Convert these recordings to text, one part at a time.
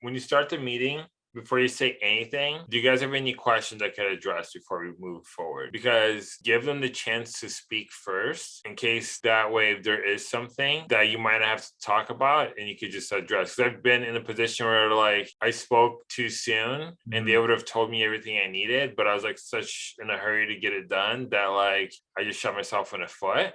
when you start the meeting, before you say anything, do you guys have any questions I could address before we move forward? Because give them the chance to speak first in case that way if there is something that you might have to talk about and you could just address. Because I've been in a position where like I spoke too soon and they Mhm. would have told me everything I needed, but I was like such in a hurry to get it done that like I just shot myself in the foot.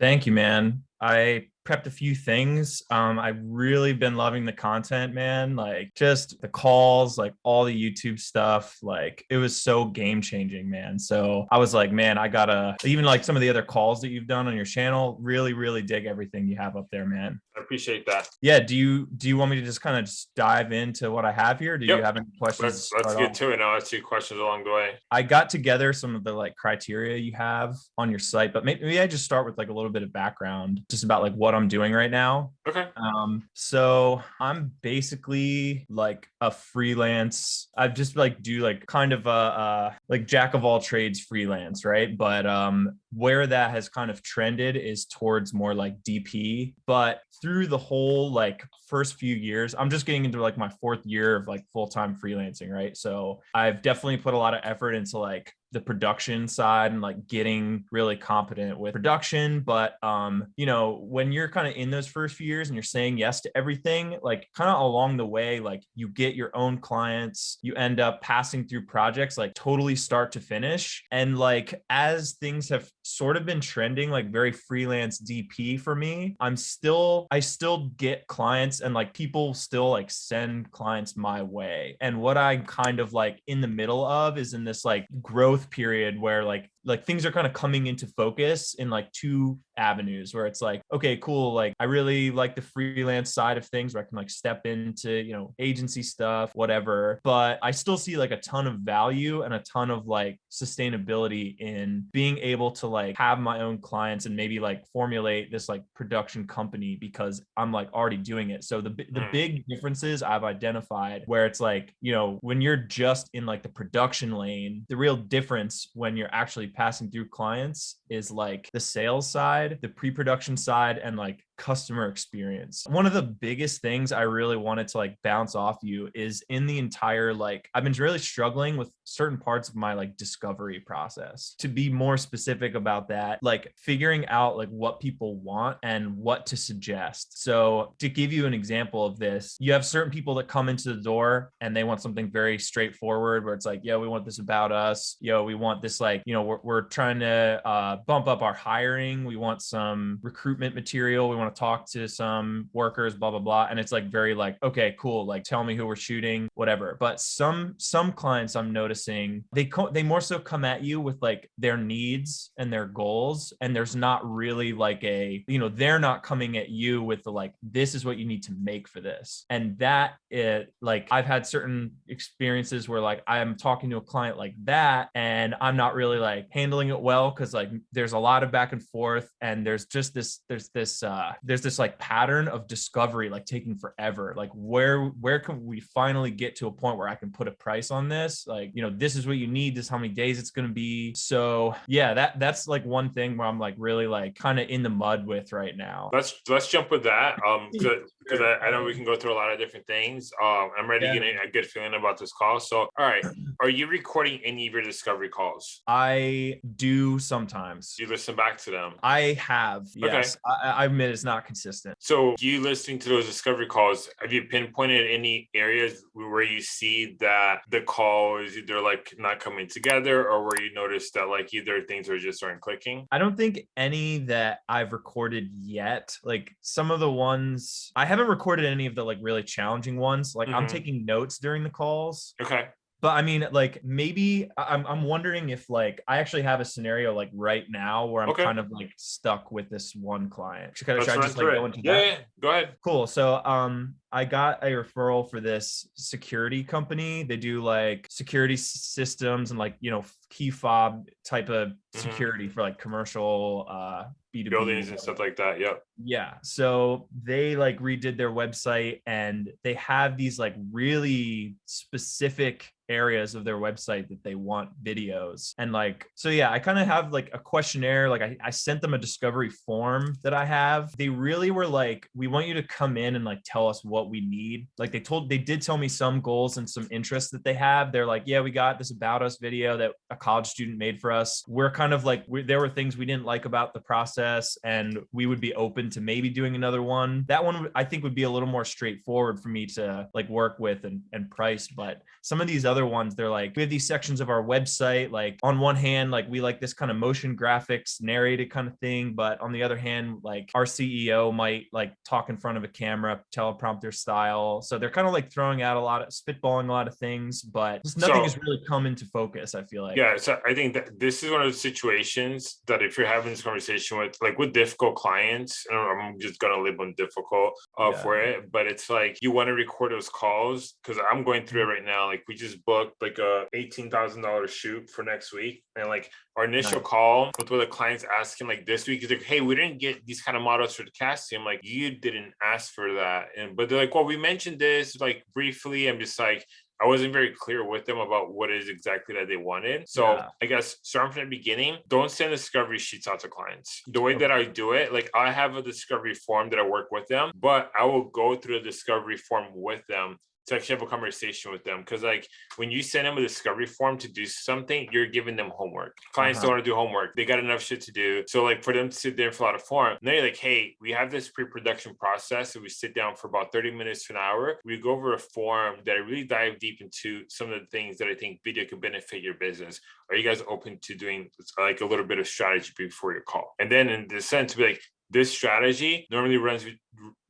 Thank you, man. I prepped a few things. Um, I've really been loving the content, man. Like just the calls, like all the YouTube stuff. Like it was so game changing, man. So I was like, man, I gotta even like some of the other calls that you've done on your channel. Really, really dig everything you have up there, man. I appreciate that. Yeah. Do you do you want me to just kind of just dive into what I have here? Do Yep. you have any questions? Let's let's get off? to it. I'll ask you questions along the way. I got together some of the like criteria you have on your site, but maybe, maybe I just start with like a little bit of background just about like what I'm doing right now. Okay. Um, so I'm basically like a freelance. I've just like do like kind of a uh like jack of all trades freelance, right? But um where that has kind of trended is towards more like DP. But through the whole like first few years, I'm just getting into like my fourth year of like full-time freelancing, right? So I've definitely put a lot of effort into like the production side and like getting really competent with production but um you know when you're kind of in those first few years and you're saying yes to everything like kind of along the way like you get your own clients you end up passing through projects like totally start to finish. And like as things have sort of been trending like very freelance dp for me i'm still i still get clients and like people still like send clients my way. And what i'm kind of like in the middle of is in this like growth period where like like things are kind of coming into focus in like two avenues where it's like okay cool like i really like the freelance side of things where i can like step into you know agency stuff whatever but i still see like a ton of value and a ton of like sustainability in being able to like have my own clients and maybe like formulate this like production company because i'm like already doing it so the the Mm. big differences i've identified where it's like you know when you're just in like the production lane the real difference when you're actually passing through clients is like the sales side the pre-production side and like customer experience. One of the biggest things I really wanted to like bounce off you is in the entire like I've been really struggling with certain parts of my like discovery process. To be more specific about that, like figuring out like what people want and what to suggest. So, to give you an example of this, you have certain people that come into the door and they want something very straightforward where it's like, yeah, we want this about us. Yo, we want this like, you know, we're, we're trying to uh, bump up our hiring. We want some recruitment material. We want to talk to some workers, blah, blah, blah. And it's like very like, okay, cool. Like tell me who we're shooting, whatever. But some, some clients I'm noticing, they, co- they more so come at you with like their needs and their goals. And there's not really like a, you know, they're not coming at you with the like, this is what you need to make for this. And that it like, I've had certain experiences where like I'm talking to a client like that and I'm not really like handling it well because like there's a lot of back and forth and there's just this there's this uh there's this like pattern of discovery like taking forever like where where can we finally get to a point where I can put a price on this like you know this is what you need this is how many days it's going to be so yeah that that's like one thing where I'm like really like kind of in the mud with right now Let's let's jump with that. Um, because I, I know we can go through a lot of different things. Um, I'm ready Yeah. to get a good feeling about this call. So, all right, are you recording any of your discovery calls? I do sometimes you listen back to them? I have yes I, I admit it's not consistent So, you listening to those discovery calls, have you pinpointed any areas where you see that the call is either like not coming together, or where you notice that like either things are just aren't clicking? I don't think any that I've recorded yet. Like some of the ones I haven't recorded any of the like really challenging ones. Like I'm Mhm. taking notes during the calls. Okay. But I mean, like maybe I'm I'm wondering if like I actually have a scenario like right now where I'm Okay. kind of like stuck with this one client. Should, should I just like through go it. into Yeah, that? yeah, go ahead. Cool. So um I got a referral for this security company. They do like security systems and like, you know, key fob type of Mhm. security for like commercial uh B2B buildings and stuff like that. Yep. Yeah. So they like redid their website and they have these like really specific areas of their website that they want videos and like so yeah i kind of have like a questionnaire like I, I sent them a discovery form that i have they really were like we want you to come in and like tell us what we need. Like they told they did tell me some goals and some interests that they have. They're like yeah we got this about us video that a college student made for us. We're kind of like there were things we didn't like about the process and we would be open to maybe doing another one. That one i think would be a little more straightforward for me to like work with and, and price but some of these other ones they're like we have these sections of our website like on one hand like we like this kind of motion graphics narrated kind of thing but on the other hand like our ceo might like talk in front of a camera teleprompter style so they're kind of like throwing out a lot of spitballing a lot of things but nothing So- has really come into focus i feel like Yeah, so I think that this is one of the situations that if you're having this conversation with like with difficult clients, and I'm just gonna label them difficult uh, Yeah. for it, but it's like you want to record those calls because I'm going through Mm-hmm. it right now. Like we just booked like a eighteen thousand dollars shoot for next week, and like our initial Nice. call with what the clients asking like this week is like, hey, we didn't get these kind of models for the casting. I'm like, you didn't ask for that, and but like, well, we mentioned this like briefly. I'm just like. I wasn't very clear with them about what it is exactly that they wanted. So Yeah. I guess starting from the beginning, don't send discovery sheets out to clients. The way that I do it, like I have a discovery form that I work with them, but I will go through the discovery form with them to actually have a conversation with them. Cause like when you send them a discovery form to do something, you're giving them homework. Clients Uh-huh. don't want to do homework. They got enough shit to do. So like for them to sit there and fill out a form, and then you're like, hey, we have this pre-production process. And we sit down for about 30 minutes to an hour. We go over a form that I really dive deep into some of the things that I think video could benefit your business. Are you guys open to doing like a little bit of strategy before your call? And then in the sense, be like, this strategy normally runs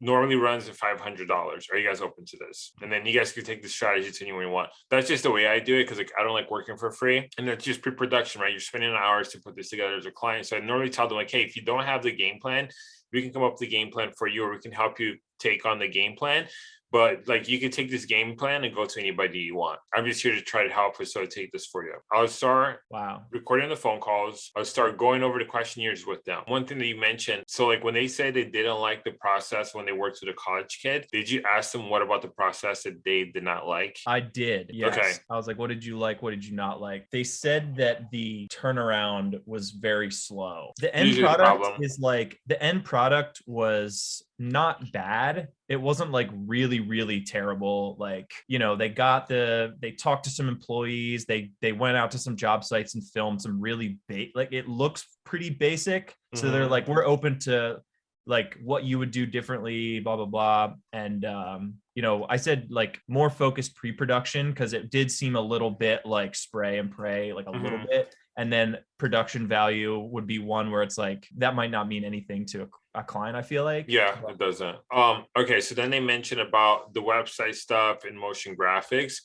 normally runs at five hundred dollars. Are you guys open to this? And then you guys can take the strategy to anyone you want. That's just the way I do it because like I don't like working for free, and that's just pre-production, right? You're spending hours to put this together as a client. So I normally tell them like, hey, if you don't have the game plan, we can come up with the game plan for you, or we can help you take on the game plan. But like you can take this game plan and go to anybody you want. I'm just here to try to help facilitate this for you. I'll start wow recording the phone calls. I'll start going over the questionnaires with them. One thing that you mentioned, so like when they say they didn't like the process when they worked with a college kid, did you ask them what about the process that they did not like? I did. Yes. Okay. I was like, what did you like? What did you not like? They said that the turnaround was very slow. The end Usually product problem. is like the end product was not bad. It wasn't like really, really terrible. Like, you know, they got the they talked to some employees, they they went out to some job sites and filmed some really ba- like it looks pretty basic. So they're Mhm. like, we're open to like what you would do differently, blah blah blah. And um, you know, I said like more focused pre-production because it did seem a little bit like spray and pray, like a little Mhm. bit. And then production value would be one where it's like that might not mean anything to a, a client. I feel like. Yeah, it doesn't. Um, okay, so then they mentioned about the website stuff and motion graphics.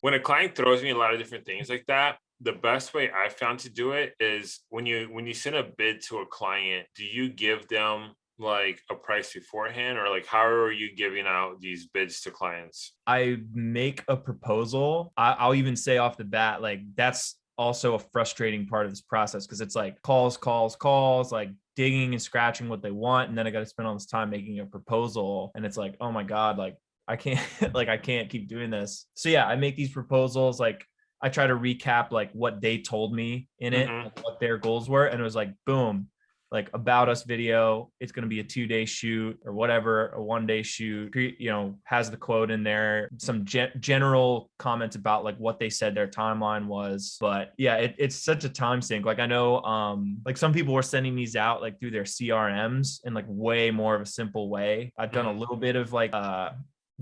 When a client throws me a lot of different things like that, the best way I found to do it is when you when you send a bid to a client, do you give them like a price beforehand or like how are you giving out these bids to clients? I make a proposal. I, I'll even say off the bat, like that's also a frustrating part of this process because it's like calls, calls, calls, like digging and scratching what they want, and then I got to spend all this time making a proposal, and it's like, oh my god, like I can't, like I can't keep doing this. So yeah, I make these proposals, like I try to recap like what they told me in it, Mhm. what their goals were, and it was like, boom, like about us video it's going to be a two day shoot or whatever a one day shoot you know has the quote in there some ge- general comments about like what they said their timeline was but yeah it, it's such a time sink like i know um like some people were sending these out like through their crms in like way more of a simple way i've done a Mhm. little bit of like uh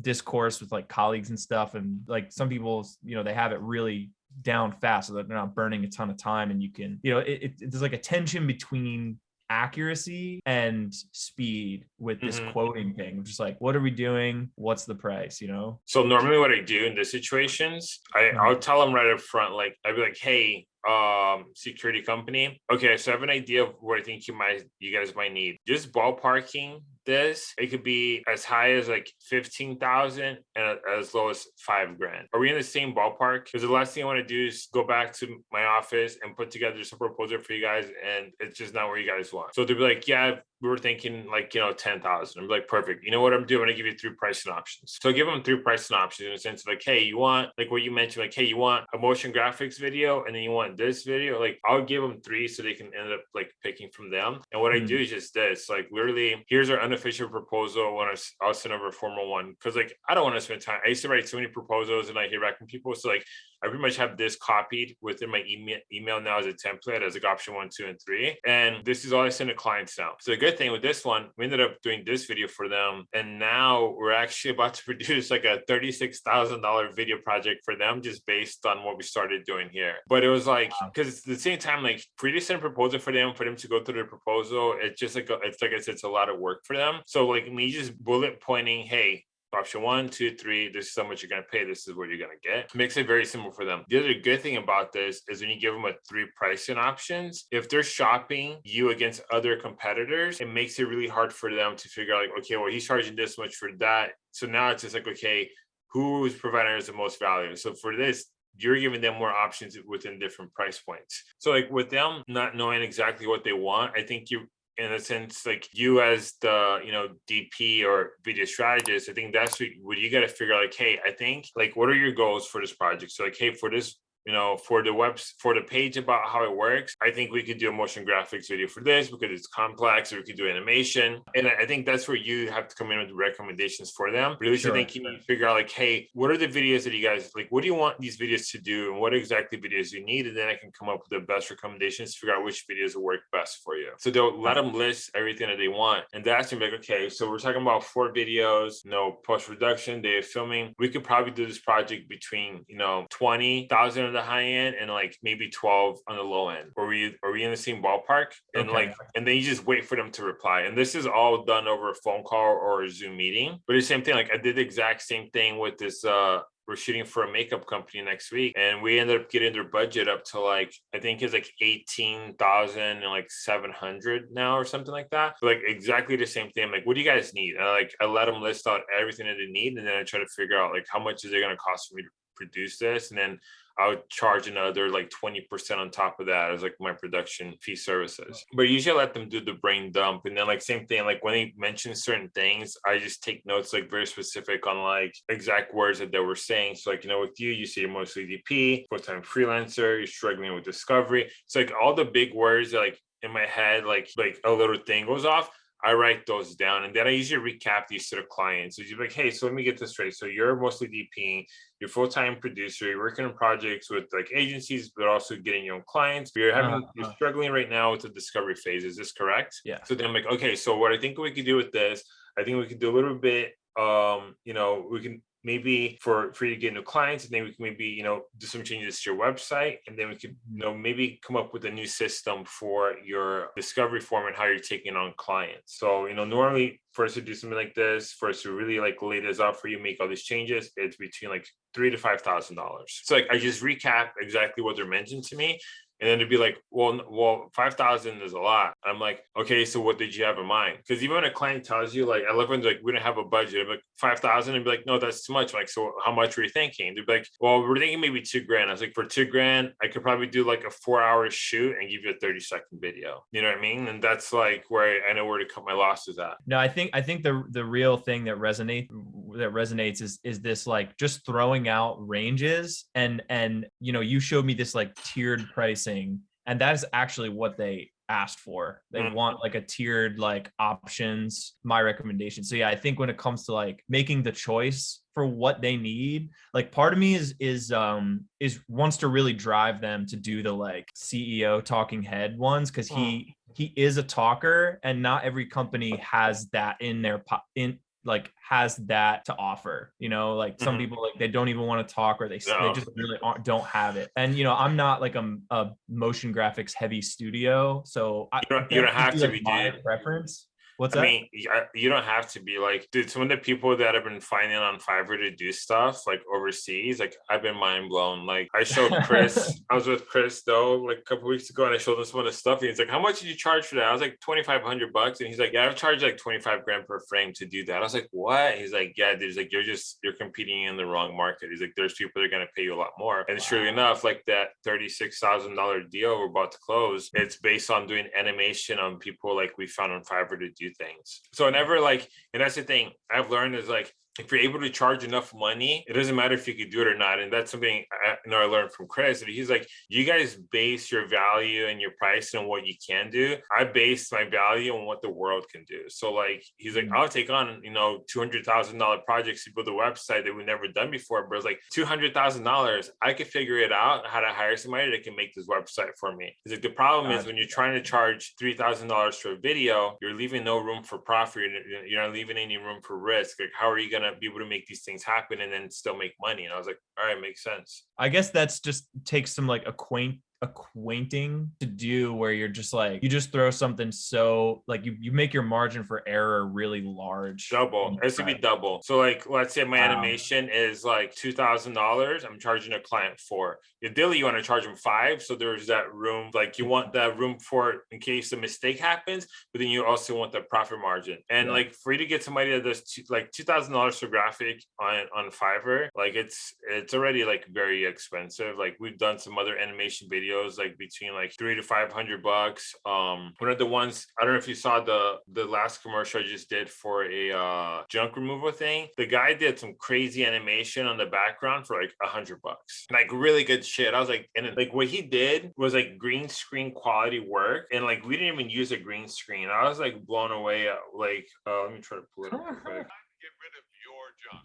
discourse with like colleagues and stuff and like some people you know they have it really down fast so that they're not burning a ton of time and you can you know it, it there's like a tension between accuracy and speed with this Mhm. quoting thing just like what are we doing what's the price you know So normally what I do in these situations, I, Mhm. I'll tell them right up front, like I'd be like, hey, um security company. Okay, so I have an idea of what I think you might you guys might need. Just ballparking this, it could be as high as like 15,000 and as low as five grand. Are we in the same ballpark? Because the last thing I want to do is go back to my office and put together some proposal for you guys, and it's just not where you guys want. So they'll be like, yeah, we were thinking like, you know, 10,000. I'm like, perfect. You know what I'm doing? I'm going to give you three pricing options. So I give them three pricing options in a sense of like, hey, you want, like what you mentioned, like, hey, you want a motion graphics video and then you want this video. Like, I'll give them three so they can end up like picking from them. And what mm-hmm. I do is just this, like, literally, here's our unofficial proposal when I'll send over a formal one. Cause like, I don't want to spend time. I used to write so many proposals and I hear back from people. So like, I pretty much have this copied within my email, email now as a template as like option one, two, and three. And this is all I send to clients now. So the good thing with this one, we ended up doing this video for them. And now we're actually about to produce like a $36,000 video project for them just based on what we started doing here. But it was like, because at the same time, like you send proposal for them, for them to go through the proposal, it's just like, a, it's like I said, it's a lot of work for them. So like me just bullet pointing, hey, option one, two, three, this is how much you're going to pay. This is what you're going to get. Makes it very simple for them. The other good thing about this is when you give them a three pricing options, if they're shopping you against other competitors, it makes it really hard for them to figure out like, okay, well, he's charging this much for that. So now it's just like, okay, who's providing us the most value? So for this, you're giving them more options within different price points. So like with them not knowing exactly what they want, I think you in a sense like you as the you know dp or video strategist i think that's what, what you got to figure out like hey i think like what are your goals for this project? So like hey for this you know, for the webs for the page about how it works, I think we could do a motion graphics video for this because it's complex, or we could do animation. And I think that's where you have to come in with recommendations for them. Really, sure. think you need to figure out like, hey, what are the videos that you guys like? What do you want these videos to do, and what exactly videos you need? And then I can come up with the best recommendations to figure out which videos will work best for you. So they'll let them list everything that they want, and that's gonna be like, okay, so we're talking about four videos, you know, post production, day of filming. We could probably do this project between you know twenty thousand the high end and like maybe 12 on the low end. Are we are we in the same ballpark? And okay. like and then you just wait for them to reply. And this is all done over a phone call or a Zoom meeting. But the same thing, like I did the exact same thing with this uh we're shooting for a makeup company next week and we ended up getting their budget up to like i think it's like 18,000 and like 700 now or something like that so like exactly the same thing like what do you guys need and I, like i let them list out everything that they need and then i try to figure out like how much is it going to cost for me to produce this and then I would charge another like 20% on top of that as like my production fee services. But usually I let them do the brain dump. And then like same thing, like when they mention certain things, I just take notes like very specific on like exact words that they were saying. So like, you know, with you, you see mostly DP, full-time freelancer, you're struggling with discovery. It's like all the big words that like in my head, like like a little thing goes off. I write those down and then I usually recap these to the clients. So you're like, hey, so let me get this straight. So you're mostly DPing, you're full-time producer, you're working on projects with like agencies, but also getting your own clients. You're having uh, you're struggling right now with the discovery phase. Is this correct? Yeah. So then I'm like, okay, so what I think we could do with this, I think we could do a little bit um, you know, we can maybe for for you to get new clients and then we can maybe you know do some changes to your website and then we could you know maybe come up with a new system for your discovery form and how you're taking on clients. So you know normally for us to do something like this for us to really like lay this out for you make all these changes it's between like three to five thousand dollars. So like i just recap exactly what they're mentioned to me and then to be like, well, well, five thousand is a lot. I'm like, okay, so what did you have in mind? Because even when a client tells you, like, I love when like we don't have a budget, I'm like five thousand, and be like, no, that's too much. I'm like, so how much were you thinking? They'd be like, well, we're thinking maybe two grand. I was like, for two grand, I could probably do like a four hour shoot and give you a 30 second video. You know what I mean? And that's like where I know where to cut my losses at. No, I think I think the the real thing that resonate that resonates is is this like just throwing out ranges and and you know you showed me this like tiered pricing and that is actually what they asked for. They mm. want like a tiered like options my recommendation. So yeah i think when it comes to like making the choice for what they need like part of me is is um is wants to really drive them to do the like ceo talking head ones because he he is a talker and not every company has that in their in like has that to offer you know like some mm-hmm. people like they don't even want to talk or they, no. they just really don't have it and you know i'm not like a, a motion graphics heavy studio so you don't, you don't have to be my preference What's I that? mean, you don't have to be like, dude. Some of the people that have been finding on Fiverr to do stuff like overseas, like I've been mind blown. Like I showed Chris, I was with Chris though, like a couple weeks ago, and I showed him some of the stuff. And he's like, "How much did you charge for that?" I was like, twenty five hundred bucks, and he's like, "Yeah, I've charged like twenty five grand per frame to do that." I was like, "What?" He's like, "Yeah, dude." He's like, "You're just you're competing in the wrong market." He's like, "There's people that are gonna pay you a lot more." And Wow. enough, like that thirty six thousand dollar deal we're about to close, it's based on doing animation on people like we found on Fiverr to do things. So never like, and that's the thing I've learned is like if you're able to charge enough money, it doesn't matter if you could do it or not. And that's something I you know I learned from Chris. He's like, you guys base your value and your price on what you can do. I base my value on what the world can do. So like he's like, Mm. I'll take on, you know, two hundred thousand dollar projects to build a website that we've never done before. But it's like two hundred thousand dollars, I could figure it out how to hire somebody that can make this website for me. He's like, the problem is when you're trying to charge three thousand dollars for a video, you're leaving no room for profit. You're, you're not leaving any room for risk. Like, how are you gonna be able to make these things happen and then still make money? And I was like, all right, makes sense. I guess that's just takes some like acquaint acquainting to do where you're just like you just throw something so like you, you make your margin for error really large. Double. It's gonna be double. So like let's say my Wow. animation is like two thousand dollars. I'm charging a client four. Ideally, you want to charge them five. So there's that room, like you want that room for in case a mistake happens, but then you also want the profit margin. And Yeah. like for you to get somebody that does two, like two thousand dollars for graphic on on Fiverr, like it's it's already like very expensive. Like we've done some other animation videos like between like three to five hundred bucks. Um one of the ones I don't know if you saw the the last commercial I just did for a uh junk removal thing. The guy did some crazy animation on the background for like a hundred bucks. Like really good shit. I was like, and like what he did was like green screen quality work. And like we didn't even use a green screen. I was like blown away. at, Like uh let me try to pull it up real quick. Get rid of your junk.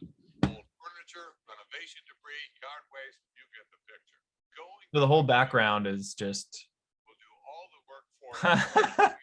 Old furniture, renovation debris, yard waste, you get the picture. Going So the whole background is just will do all the work for you. All you have to do is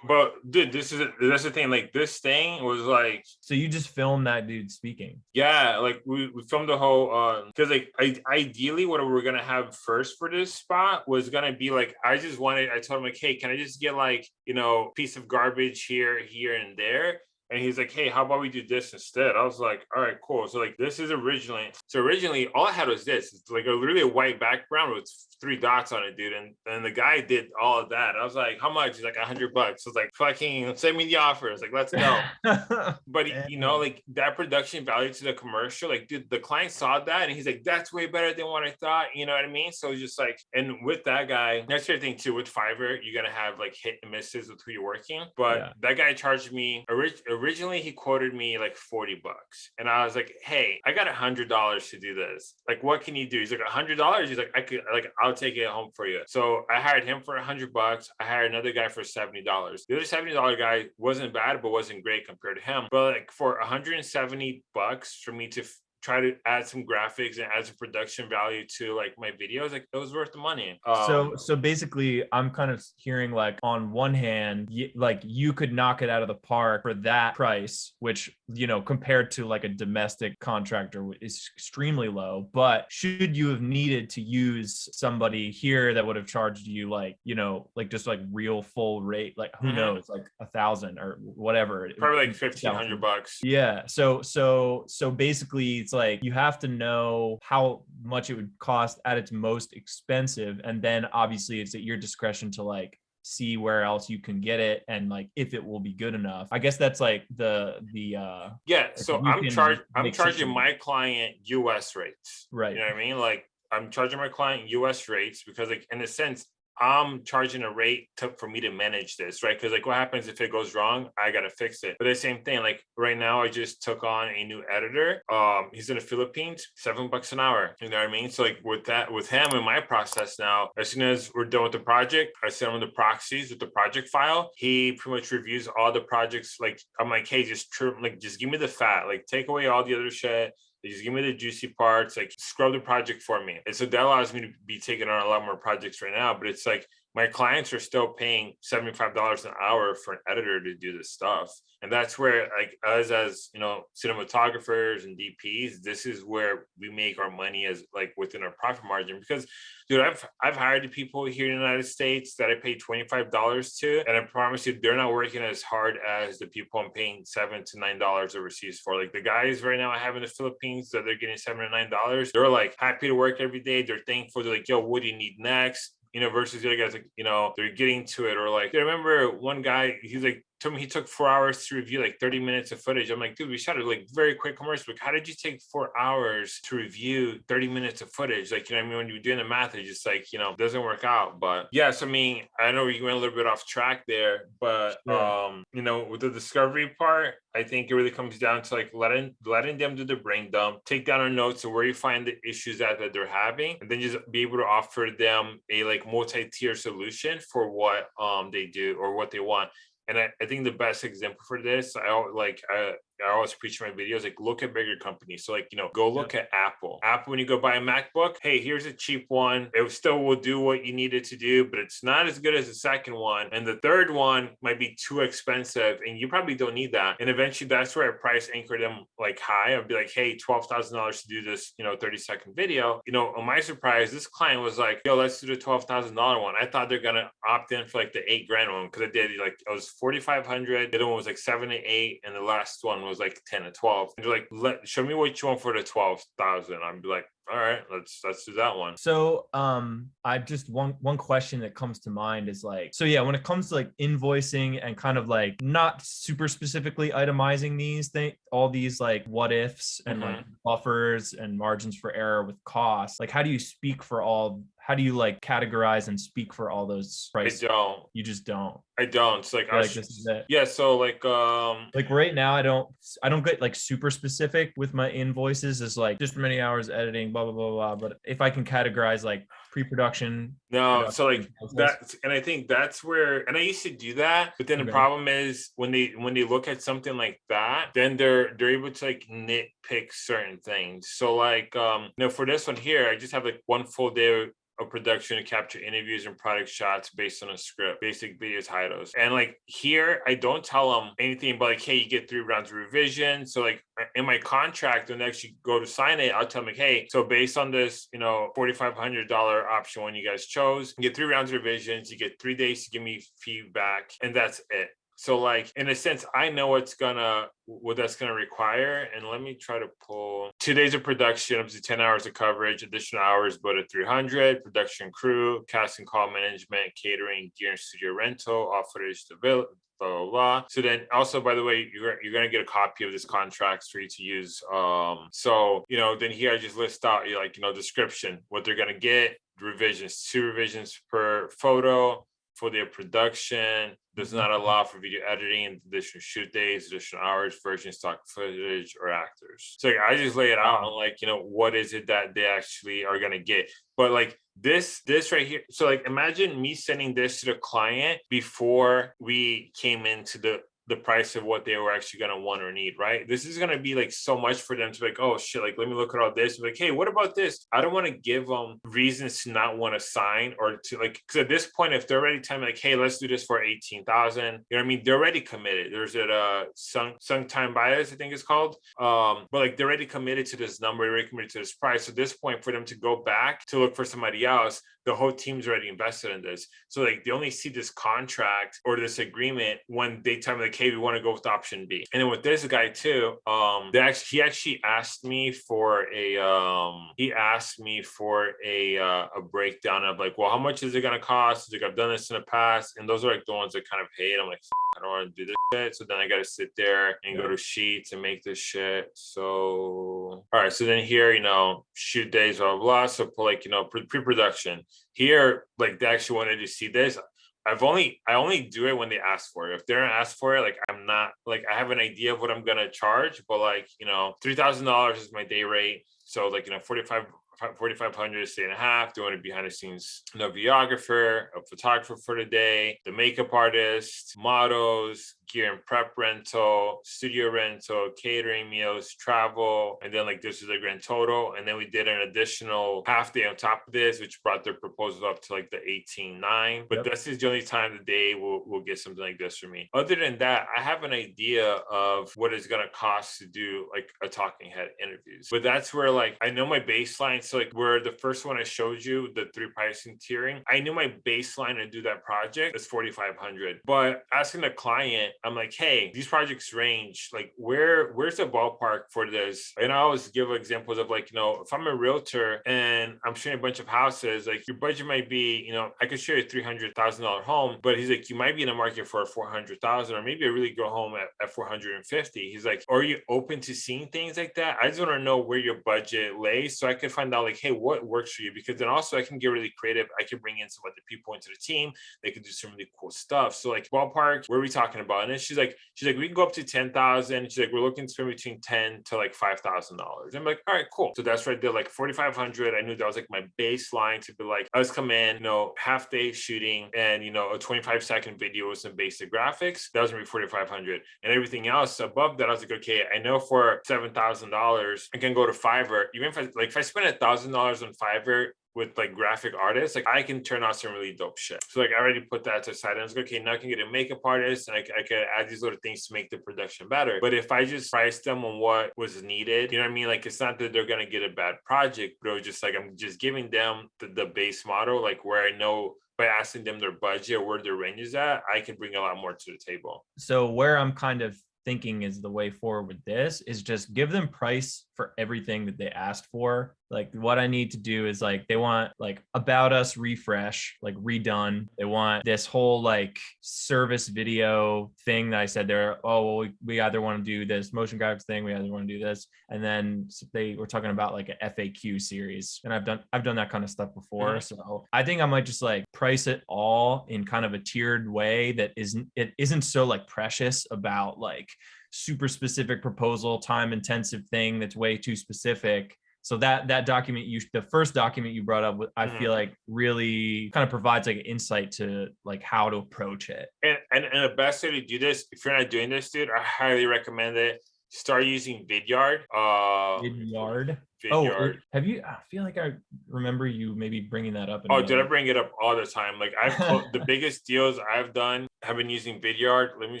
But dude, this is that's the thing. Like this thing was like so you just film that dude speaking. Yeah, like we, we filmed the whole uh because like I ideally what we were gonna have first for this spot was gonna be like I just wanted I told him like, hey, can I just get like, you know, piece of garbage here, here, and there? And he's like, hey, how about we do this instead? I was like, all right, cool. So like this is originally so originally all I had was this. It's like a literally a white background with three dots on it, dude. And and the guy did all of that. I was like, how much? He's like a hundred bucks. I was like, fucking send me the offer. I was like, let's go but you know like that production value to the commercial like dude the client saw that and he's like that's way better than what i thought you know what i mean so it's just like and with that guy that's the thing too with fiverr you're gonna have like hit and misses with who you're working but Yeah. that guy charged me orig- originally he quoted me like 40 bucks and i was like hey i got a hundred dollars to do this. Like what can you do? He's like a hundred dollars? He's like i could like i'll take it home for you. So i hired him for a hundred bucks. I hired another guy for 70 dollars. The other 70 dollar guy wasn't bad but wasn't great compared to him. But like for 170 bucks for me to try to add some graphics and add some production value to like my videos like it was worth the money. So Um, so basically i'm kind of hearing like on one hand y- like you could knock it out of the park for that price which you know compared to like a domestic contractor is extremely low. But should you have needed to use somebody here that would have charged you like you know like just like real full rate like who Mhm. knows like a thousand or whatever. Probably like 1500 bucks. Yeah. So so so basically it's like you have to know how much it would cost at its most expensive and then obviously it's at your discretion to like see where else you can get it and like if it will be good enough. I guess that's like the the uh yeah so i'm charged i'm charging my client us rates right. You know what I mean? Like I'm charging my client US rates because like in a sense, I'm charging a rate to, for me to manage this, right? Because like what happens if it goes wrong? I gotta fix it. But the same thing, like right now I just took on a new editor. Um, he's in the Philippines, seven bucks an hour. You know what I mean? So like with that, with him in my process now, as soon as we're done with the project, I send him the proxies with the project file. He pretty much reviews all the projects. Like I'm like, hey, just trim, like just give me the fat, like take away all the other shit they just give me the juicy parts, like scrub the project for me. And so that allows me to be taking on a lot more projects right now. But it's like my clients are still paying $75 an hour for an editor to do this stuff. And that's where like us as you know, cinematographers and DPs, this is where we make our money as like within our profit margin. Because dude, I've I've hired people here in the United States that I pay $25 to, and I promise you they're not working as hard as the people I'm paying seven to nine dollars overseas for. Like the guys right now I have in the Philippines that they're getting seven or nine dollars, they're like happy to work every day. They're thankful. They're like, yo, what do you need next? Versus the other guys, like, you know, they're getting to it. Or like, I remember one guy, he's like, told me he took four hours to review like 30 minutes of footage. I'm like, dude, we shot a like very quick commercial. Like, how did you take four hours to review 30 minutes of footage? Like, you know, I mean, when you're doing the math, it's just like, you know, doesn't work out. But yes, I mean, I know you went a little bit off track there, but um, you know, with the discovery part, I think it really comes down to like letting letting them do the brain dump, take down our notes of where you find the issues that, that they're having, and then just be able to offer them a like multi-tier solution for what um they do or what they want and I, I think the best example for this, I like I, I always preach in my videos, like look at bigger companies. So like, you know, go look at Apple. Apple, when you go buy a MacBook, hey, here's a cheap one. It still will do what you need it to do, but it's not as good as the second one. And the third one might be too expensive and you probably don't need that. And eventually that's where I price anchor them like high. I'd be like, hey, $12,000 to do this, you know, 30 second video. You know, on my surprise, this client was like, yo, let's do the $12,000 one. I thought they're going to opt in for like the eight grand one because I did like, it was 4,500. The other one was like seven to eight. And the last one was like 10 or 12. And they're like, let show me what you want for the 12,000. I'm like, all right, let's let's do that one. So um I just one one question that comes to mind is like, so yeah, when it comes to like invoicing and kind of like not super specifically itemizing these things, all these like what ifs and mm-hmm. like buffers and margins for error with costs, like how do you speak for all how do you like categorize and speak for all those prices? I don't. You just don't. I don't. It's like, like this is it. Yeah. So like um like right now I don't I don't get like super specific with my invoices is like just many hours editing, blah blah blah blah. But if I can categorize like pre-production. No, so like that, and I think that's where, and I used to do that, but then okay. the problem is when they when they look at something like that, then they're they're able to like nitpick certain things. So like um, you know, for this one here, I just have like one full day a production to capture interviews and product shots based on a script, basic video titles. And like here, I don't tell them anything about like, hey, you get three rounds of revision. So like in my contract, when they actually go to sign it, I'll tell them like, hey, so based on this, you know, $4,500 option one you guys chose, you get three rounds of revisions, you get three days to give me feedback, and that's it. So like in a sense, I know what's gonna what that's gonna require. And let me try to pull two days of production up to 10 hours of coverage, additional hours but at 300, production crew, casting call management, catering, gear and studio rental, off footage develop, blah, blah, blah. So then also, by the way, you're, you're to get a copy of this contract for you to use. Um, so, you know, then here I just list out like, you know, description, what they're to get, revisions, two revisions per photo, for their production, does not mm-hmm. allow for video editing, additional shoot days, additional hours, version stock footage, or actors. So like, I just lay it out on like, you know, what is it that they actually are gonna get. But like this, this right here. So like imagine me sending this to the client before we came into the the price of what they were actually going to want or need, right? This is going to be like so much for them to be like, oh shit, like let me look at all this. Like, hey, what about this? I don't want to give them reasons to not want to sign or to like, because at this point, if they're already telling me like, hey, let's do this for 18,000, you know what I mean? They're already committed. There's a uh, sunk, sunk time bias, I think it's called. Um, but like they're already committed to this number, they're already committed to this price. So at this point, for them to go back to look for somebody else, the whole team's already invested in this. So like they only see this contract or this agreement when they tell me like, hey, we want to go with option B. And then with this guy too, um, they actually he actually asked me for a um he asked me for a uh, a breakdown of like, well, how much is it gonna cost? Like I've done this in the past, and those are like the ones that kind of hate. I'm like, I don't want to do this shit. So then I gotta sit there and go to sheets and make this shit. So all right, so then here, you know, shoot days, blah blah. blah. So like, you know, pre-production here, like they actually wanted to see this. I've only I only do it when they ask for it. If they don't ask for it, like I'm not like I have an idea of what I'm gonna charge, but like you know, three thousand dollars is my day rate. So like you know, forty five 4500 a day and a half doing a behind the scenes videographer a photographer for the day the makeup artist models gear and prep rental studio rental catering meals travel and then like this is a grand total and then we did an additional half day on top of this which brought their proposal up to like the 18.9 but Yep. this is the only time the day will will get something like this for me other than that i have an idea of what it's going to cost to do like a talking head interviews but that's where like i know my baseline so like where the first one i showed you the three pricing tiering i knew my baseline to do that project is 4500 but asking the client i'm like hey these projects range like where where's the ballpark for this? And i always give examples of like you know if i'm a realtor and i'm showing a bunch of houses like your budget might be you know i could show you a $300000 home but he's like you might be in the market for a 400000 or maybe a really good home at, at 450 he's like are you open to seeing things like that? I just want to know where your budget lays so i can find out like hey what works for you? Because then also i can get really creative. I can bring in some other people into the team. They could do some really cool stuff. So like ballpark where are we talking about? And then she's like she's like we can go up to 10000 she's like we're looking to spend between 10 to like $5000 i'm like all right cool. So that's i did like 4500 i knew that was like my baseline to be like let's come in you know half day shooting and you know a 25 second video with some basic graphics. That was gonna be 4500 and everything else above that i was like okay i know for $7000 i can go to fiverr. Even if i like if i spend a dollars on fiverr with like graphic artists, like I can turn out some really dope shit. So like I already put that to side. I was like, okay, now I can get a makeup artist and I, I can add these little things to make the production better. But if I just price them on what was needed, you know what I mean? Like it's not that they're gonna get a bad project, but it was just like I'm just giving them the, the base model, like where I know by asking them their budget or where their range is at, I can bring a lot more to the table. so where i'm kind of thinking is the way forward with this is just give them price for everything that they asked for like what i need to do is like they want like about us refresh like redone. They want this whole like service video thing that i said there oh well we, we either want to do this motion graphics thing we either want to do this and then they were talking about like a faq series and i've done i've done that kind of stuff before uh-huh. so i think i might just like price it all in kind of a tiered way that isn't it isn't so like precious about like super specific proposal time intensive thing that's way too specific so that that document you the first document you brought up i feel Mhm. like really kind of provides like an insight to like how to approach it And, and and the best way to do this, if you're not doing this, dude, I highly recommend it. Start using Vidyard. Uh, Vidyard. oh Vidyard. have you i feel like i remember you maybe bringing that up Oh, did I bring it up all the time? Like I've the biggest deals I've done have been using Vidyard. Let me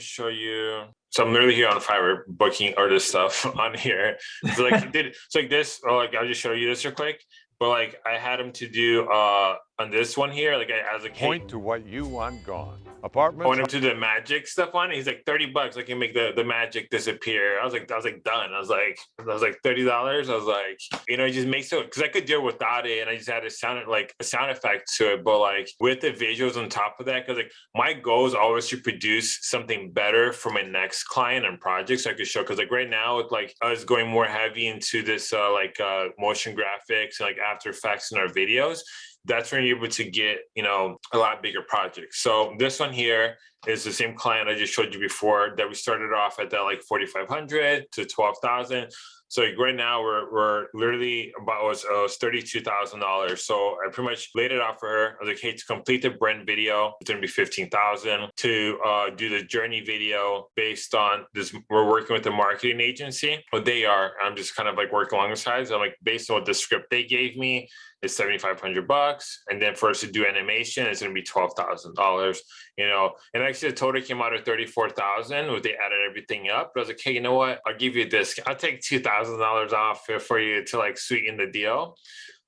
show you. So I'm literally here on Fiverr booking artist stuff on here. So like did so like this. Oh, like I'll just show you this real quick. But like I had him to do uh on this one here. Like I, I was like, hey, Point to what you want gone. Apartment. point him to the magic stuff on it. He's like 30 bucks. I can make the, the magic disappear. I was like, I was like done. I was like, I was like $30. I was like, you know, it just makes it because I could deal it without it. And I just had a sound like a sound effect to it. But like with the visuals on top of that, because like my goal is always to produce something better for my next client and project. So I could show because like right now it's like I was going more heavy into this uh like uh motion graphics and like after effects in our videos that's when you're able to get you know a lot bigger projects so this one here is the same client i just showed you before that we started off at that like 4500 to 12000 so right now we're we're literally about was, was thirty-two thousand dollars. So I pretty much laid it out for her. I was like, hey, to complete the brand video, it's gonna be fifteen thousand. To uh, do the journey video based on this, we're working with the marketing agency. What they are, I'm just kind of like working alongside. So I'm like, based on what the script they gave me, is seventy five hundred bucks, and then for us to do animation, it's gonna be twelve thousand dollars. You know, and actually the total came out at thirty four thousand. They added everything up. But I was like, hey, you know what? I'll give you discount. I'll take two thousand dollars off for- you to like sweeten the deal.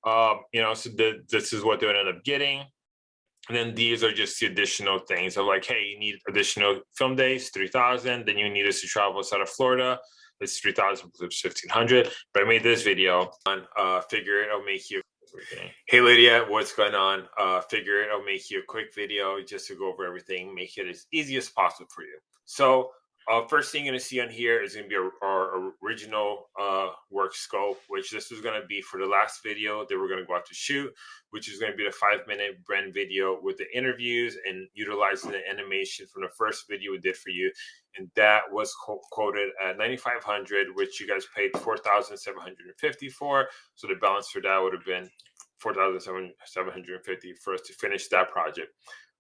Um, you know, so the, this is what they would end up getting. And then these are just the additional things of like, hey, you need additional film days, three thousand. Then you need us to travel outside of Florida. It's three thousand plus fifteen hundred. But I made this video on uh figure it. I'll make you. Hey Lydia, what's going on? Uh, figure it. I'll make you a quick video just to go over everything, make it as easy as possible for you. So Uh, first thing you're gonna see on here is gonna be our, our original uh, work scope, which this is gonna be for the last video that we're gonna go out to shoot, which is gonna be the five minute brand video with the interviews and utilizing the animation from the first video we did for you. And that was co- quoted at 9,500, which you guys paid 4,750 for. So the balance for that would have been 4,750 for us to finish that project.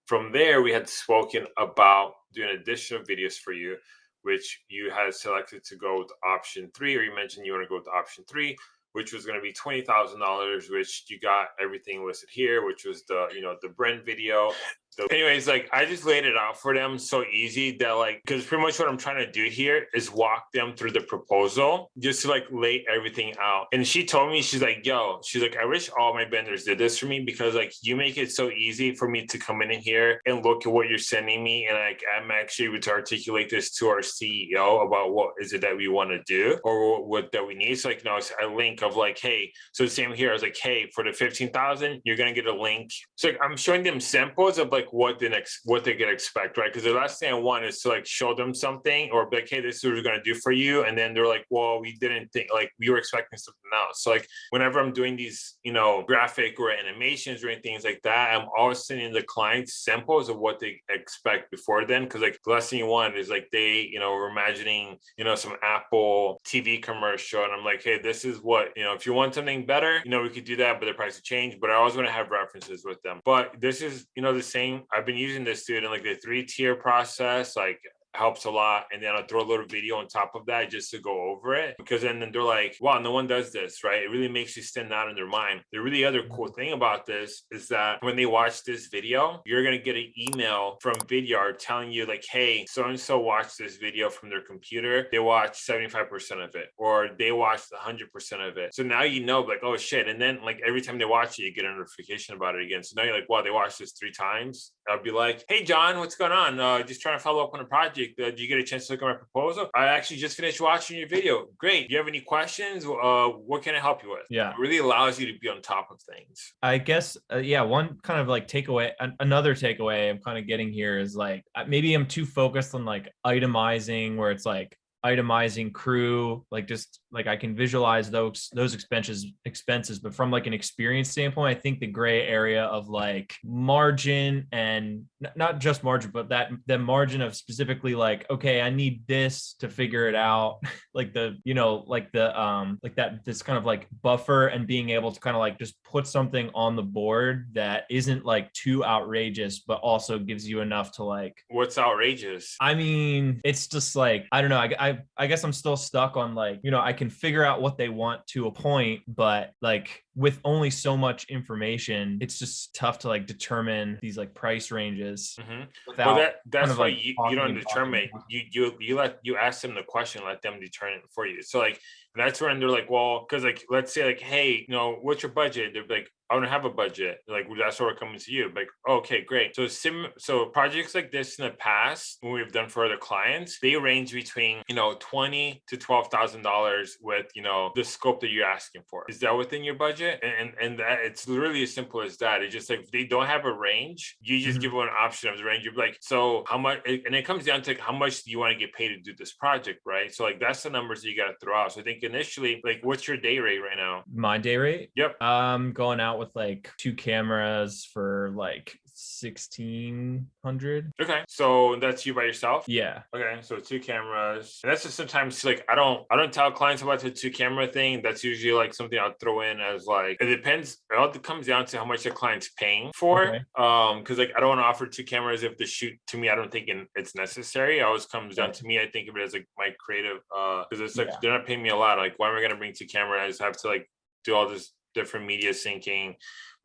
From there, we had spoken about doing additional videos for you, which you had selected to go with option three, or you mentioned you want to go with option three, which was going to be twenty thousand dollars, which you got everything listed here, which was the you know the Brent video, so anyways, like I just laid it out for them so easy that like because pretty much what I'm trying to do here is walk them through the proposal just to like lay everything out. And she told me she's like, yo, she's like, I wish all my vendors did this for me because like you make it so easy for me to come in here and look at what you're sending me. And like I'm actually able to articulate this to our CEO about what is it that we want to do or what that we need. So like, no, it's a link of like, hey, so same here. I was like, hey, for the 15,000, you're gonna get a link. So like, I'm showing them samples of like what the next what they can expect, right? Because the last thing I want is to like show them something or be like, hey, this is what we're gonna do for you, and then they're like, well, we didn't think like we were expecting something else. So like whenever I'm doing these, you know, graphic or animations or anything like that, I'm always sending the clients samples of what they expect before then. Because like the last thing you want is like they, you know, we're imagining, you know, some Apple TV commercial, and I'm like, hey, this is what you know. If you want something better, you know, we could do that, but the price will change. But I always want to have references with them. But this is, you know, the same I've been using this dude in like the three tier process, like helps a lot. And then I'll throw a little video on top of that just to go over it. Because then, then they're like, wow, no one does this, right? It really makes you stand out in their mind. The really other cool mm-hmm. thing about this is that when they watch this video, you're gonna get an email from Vidyard telling you, like, hey, so and so watched this video from their computer. They watched 75% of it, or they watched 100% of it. So now you know, like, oh shit. And then like every time they watch it, you get a notification about it again. So now you're like, wow, they watched this three times. I'll be like, hey John, what's going on? Uh, just trying to follow up on a project uh, did you get a chance to look at my proposal? I actually just finished watching your video. Great. Do you have any questions? Uh, what can I help you with? Yeah. It really allows you to be on top of things. I guess, uh, yeah, one kind of like takeaway, an- another takeaway I'm kind of getting here is like maybe I'm too focused on like itemizing where it's like itemizing crew like just like i can visualize those those expenses expenses but from like an experience standpoint i think the gray area of like margin and not just margin but that the margin of specifically like okay i need this to figure it out like the you know like the um like that this kind of like buffer and being able to kind of like just put something on the board that isn't like too outrageous but also gives you enough to like What's outrageous? I mean, it's just like I don't know. I, I I guess I'm still stuck on like you know I can figure out what they want to a point, but like with only so much information, it's just tough to like determine these like price ranges Mhm. without. Well, that that's of why like you, you don't determine. You you you let you ask them the question, let them determine it for you. So like that's when they're like, well, because like let's say like, hey, you know, what's your budget? They're like, I don't have a budget. Like well, that's why we're coming to you. Like, okay, great. So sim so projects like this in the past, when we've done for other clients, they range between you know twenty to twelve thousand dollars with you know the scope that you're asking for. Is that within your budget? And and, and that it's literally as simple as that. It's just like they don't have a range, you just Mhm. give them an option of the range. You're like, so how much? And it comes down to like, how much do you want to get paid to do this project, right? So like that's the numbers that you got to throw out. So I think initially, like, what's your day rate right now? my day rate. Yep. Um, going out with like two cameras for like sixteen hundred. Okay, so that's you by yourself. Yeah. Okay, so two cameras. And that's just sometimes like I don't I don't tell clients about the two camera thing. That's usually like something I'll throw in as like it depends. It all comes down to how much the client's paying for. Okay. Um, because like I don't want to offer two cameras if the shoot to me I don't think it's necessary. It always comes down to me. I think of it as like my creative uh because it's like Yeah. they're not paying me a lot. Like why am I gonna bring two cameras? I just have to like do all this different media syncing.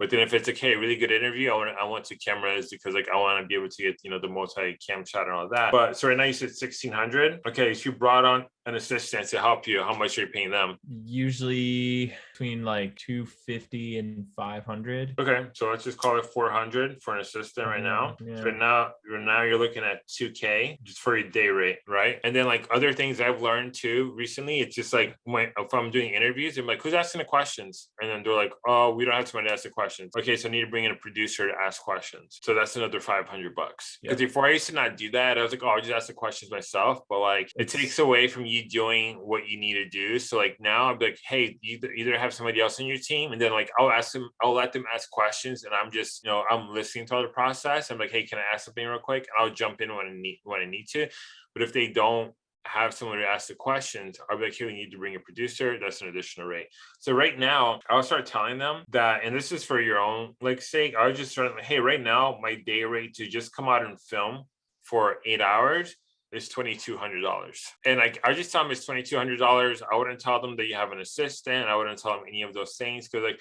But then if it's like, hey, really good interview, I want I want two cameras because like I want to be able to get you know the multi cam shot and all that. But so right now you said sixteen hundred. Okay, so you brought on an assistant to help you, how much are you paying them? Usually between like 250 and 500. Okay, so let's just call it four hundred for an assistant right now. Mhm, So yeah. now, now you're looking at two K just for your day rate, right? And then like other things I've learned too recently, it's just like when if I'm doing interviews, I'm like, who's asking the questions? And then they're like, oh, we don't have somebody to ask the questions. Okay, so I need to bring in a producer to ask questions. So that's another five hundred bucks. Because before I used to not do that, I was like, oh, I'll just ask the questions myself. But like it takes away from you doing what you need to do. So like now I'm like, hey, you either- either have somebody else on your team, and then like I'll ask them, I'll let them ask questions, and I'm just, you know, I'm listening to all the process. I'm like, hey, can I ask something real quick? And I'll jump in when I need when I need to. But if they don't have someone to ask the questions, I'll be like, hey, we need to bring a producer. That's an additional rate. So right now, I'll start telling them that, and this is for your own like sake. I was just start hey, right now, my day rate to just come out and film for eight hours is twenty two hundred dollars. And like I just tell them it's twenty two hundred dollars. I wouldn't tell them that you have an assistant. I wouldn't tell them any of those things because like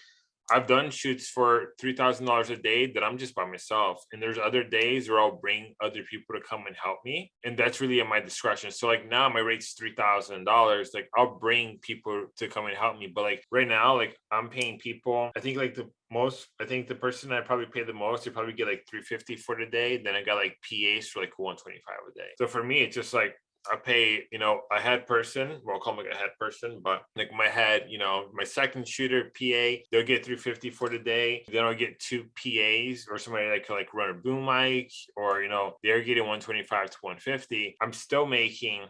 I've done shoots for three thousand dollars a day that I'm just by myself, and there's other days where I'll bring other people to come and help me, and that's really at my discretion. So like now my rate's three thousand dollars. Like I'll bring people to come and help me, but like right now, like I'm paying people. I think like the most, I think the person I probably pay the most, they probably get like three fifty for the day. Then I got like PAs for like one twenty five a day. So for me, it's just like I pay, you know, a head person, well, I'll call them like a head person, but like my head, you know, my second shooter PA, they'll get 350 for the day. Then I'll get two PAs or somebody that can like run a boom mic or, you know, they're getting 125 to 150. I'm still making,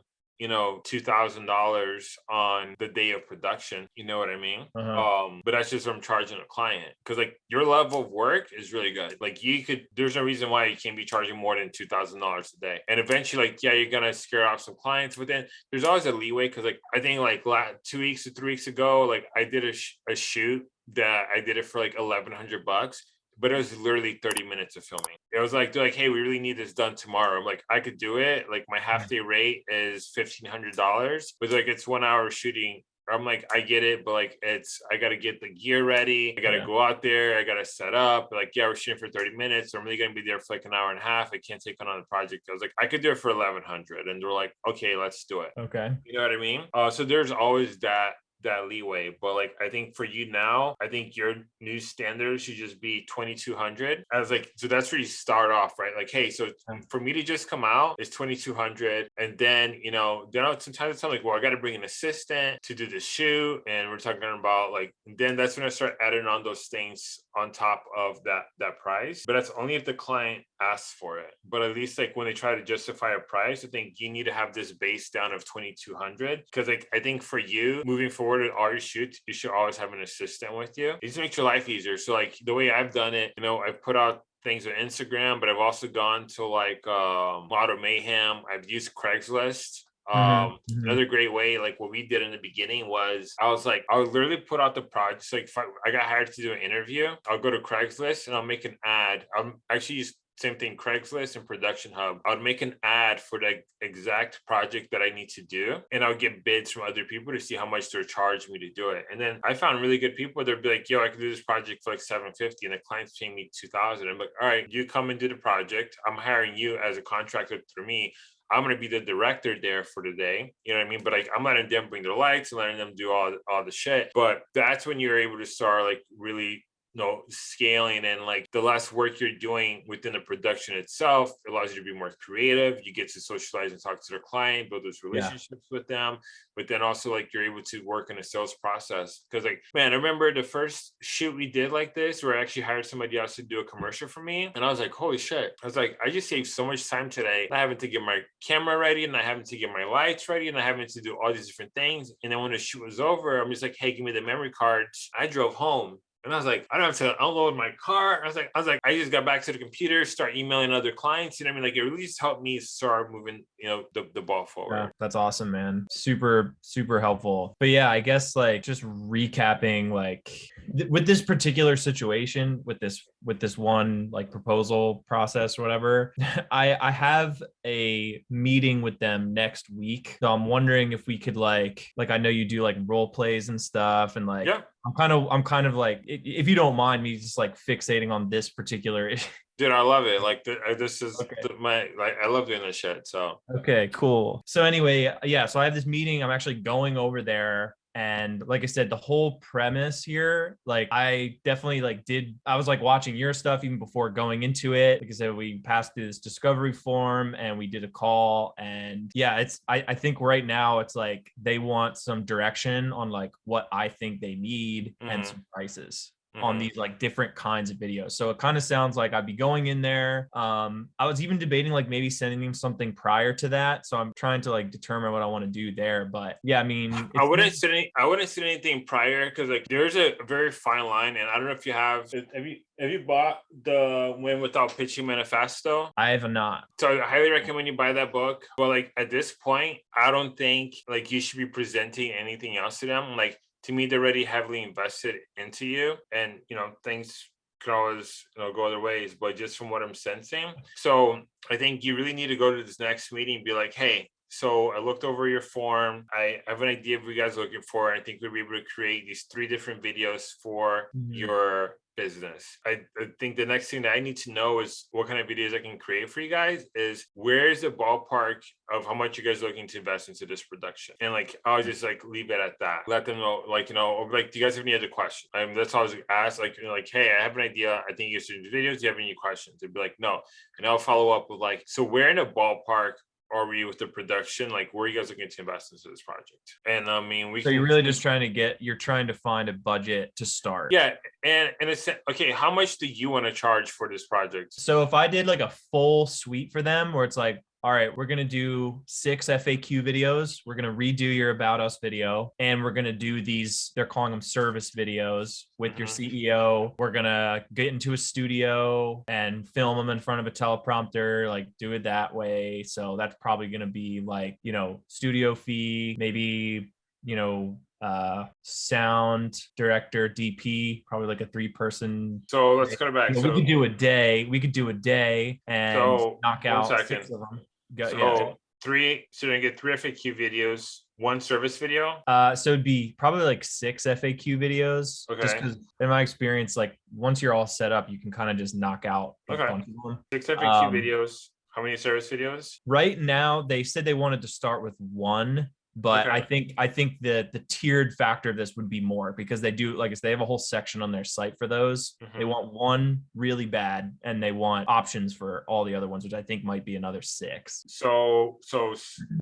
you know, $2,000 on the day of production. You know what I mean? Uh-huh. Um, but that's just what I'm charging a client because like your level of work is really good. Like you could, there's no reason why you can't be charging more than two thousand dollars a day. And eventually, like yeah, you're gonna scare off some clients, but then there's always a leeway because like I think like la- two weeks or three weeks ago, like I did a, sh- a shoot that I did it for like eleven hundred bucks. But it was literally 30 minutes of filming. It was like, like, hey, we really need this done tomorrow. I'm like, I could do it. Like my half day rate is $1,500, but like it's one hour shooting I'm like, I get it, but like it's I gotta get the gear ready. I gotta Yeah. go out there, I gotta set up. Like, yeah, we're shooting for 30 minutes. I'm really gonna be there for like an hour and a half. I can't take on the project. I was like, I could do it for 1100. And they're like, okay, let's do it. Okay. You know what I mean? Uh, so there's always that that leeway. But like I think for you now, I think your new standard should just be 2200. I was like, so that's where you start off, right? Like, hey, so for me to just come out is 2200. And then, you know, then sometimes it's like, well, I got to bring an assistant to do the shoot. And we're talking about like, then that's when I start adding on those things on top of that that price. But that's only if the client asks for it. But at least like when they try to justify a price, I think you need to have this base down of 2200 because like I think for you moving forward with all your shoots, you should always have an assistant with you. It just makes your life easier. So like the way I've done it, you know, I've put out things on Instagram, but I've also gone to like um Model Mayhem. I've used Craigslist. Mhm, Um, mhm. another great way, like what we did in the beginning was I was like, I would literally put out the projects. Like if I, I got hired to do an interview, I'll go to Craigslist and I'll make an ad. I'm actually use same thing, Craigslist and Production Hub. I would make an ad for the exact project that I need to do, and I'll get bids from other people to see how much they're charging me to do it. And then I found really good people. They'd be like, "Yo, I can do this project for like 750 and the client's paying me 2,000." I'm like, "All right, you come and do the project. I'm hiring you as a contractor through me." I'm gonna be the director there for the day. You know what I mean? But like I'm letting them bring their lights and letting them do all all the shit. But that's when you're able to start like really you know scaling and like the less work you're doing within the production itself allows you to be more creative. You get to socialize and talk to their client build those relationships with them but then also like you're able to work in a sales process. Because like man i remember the first shoot we did like this where i actually hired somebody else to do a commercial for me and i was like holy shit. I was like i just saved so much time today not having to get my camera ready and not having to get my lights ready and not having to do all these different things. And then when the shoot was over i'm just like hey give me the memory cards. I drove home and I was like, I don't have to unload my car. I was like, I was like, I just got back to the computer, start emailing other clients. You know what I mean? Like it really just helped me start moving, you know, the, the ball forward. Yeah, that's awesome, man. Super, super helpful. But yeah, I guess like just recapping, like th- with this particular situation, with this with this one like proposal process or whatever, I I have a meeting with them next week. So I'm wondering if we could like like I know you do like role plays and stuff, and like Yeah. I'm kind of I'm kind of like if you don't mind me just like fixating on this particular Dude, I love it. Like this is Okay. my like I love doing this shit. So Okay, cool. So anyway, yeah, so I have this meeting. I'm actually going over there. And like I said, the whole premise here, like I definitely like did I was like watching your stuff even before going into it. Like I said, we passed through this discovery form and we did a call. And yeah, it's I, I think right now it's like they want some direction on like what I think they need and Mhm. some prices on mhm. these like different kinds of videos. So it kind of sounds like I'd be going in there. Um, I was even debating like maybe sending him something prior to that. So I'm trying to like determine what I want to do there. But yeah, I mean, I wouldn't say any, I wouldn't say anything prior because like there's a very fine line, and I don't know if you have have you have you bought the Win Without Pitching Manifesto? I have not. So I highly recommend you buy that book. But like at this point, I don't think like you should be presenting anything else to them. Like to me, they're already heavily invested into you, and you know things can always you know go other ways. But just from what I'm sensing, so I think you really need to go to this next meeting and be like, hey. So I looked over your form. I have an idea of what you guys are looking for. I think we'll be able to create these three different videos for Mhm. your business. I, I think the next thing that I need to know is what kind of videos I can create for you guys is where's the ballpark of how much you guys are looking to invest into this production? And like I'll just like leave it at that. Let them know, like, you know, like do you guys have any other questions? I mean that's all I was asked, like, you know, like, hey, I have an idea. I think you should do videos. Do you have any questions? They'd be like, no. And I'll follow up with like, so where in a ballpark are we with the production? Like, where are you guys looking to invest into this project? And I mean, we So you're really just trying to get, you're trying to find a budget to start. yeah, and and it's okay. How much do you want to charge for this project? So if I did like a full suite for them where it's like, all right, we're going to do six FAQ videos. We're going to redo your about us video and we're going to do these, they're calling them service videos with your Mhm. CEO. We're going to get into a studio and film them in front of a teleprompter, like do it that way. So that's probably going to be like, you know, studio fee, maybe, you know, uh sound director dp probably like a three person So let's go back. you know, So, we could do a day. We could do a day and So, knock out six of them. Go, so yeah. three. So you're gonna get three FAQ videos, one service video. Uh, so it'd be probably like six FAQ videos. Just Okay. because, in my experience, like once you're all set up, you can kind of just knock out a Okay. bunch of them. Six FAQ Um, videos. How many service videos? Right now, they said they wanted to start with one, but I think I think that the tiered factor of this would be more because they do like I said, they have a whole section on their site for those. They Mhm. want one really bad, and they want options for all the other ones, which I think might be another six. So so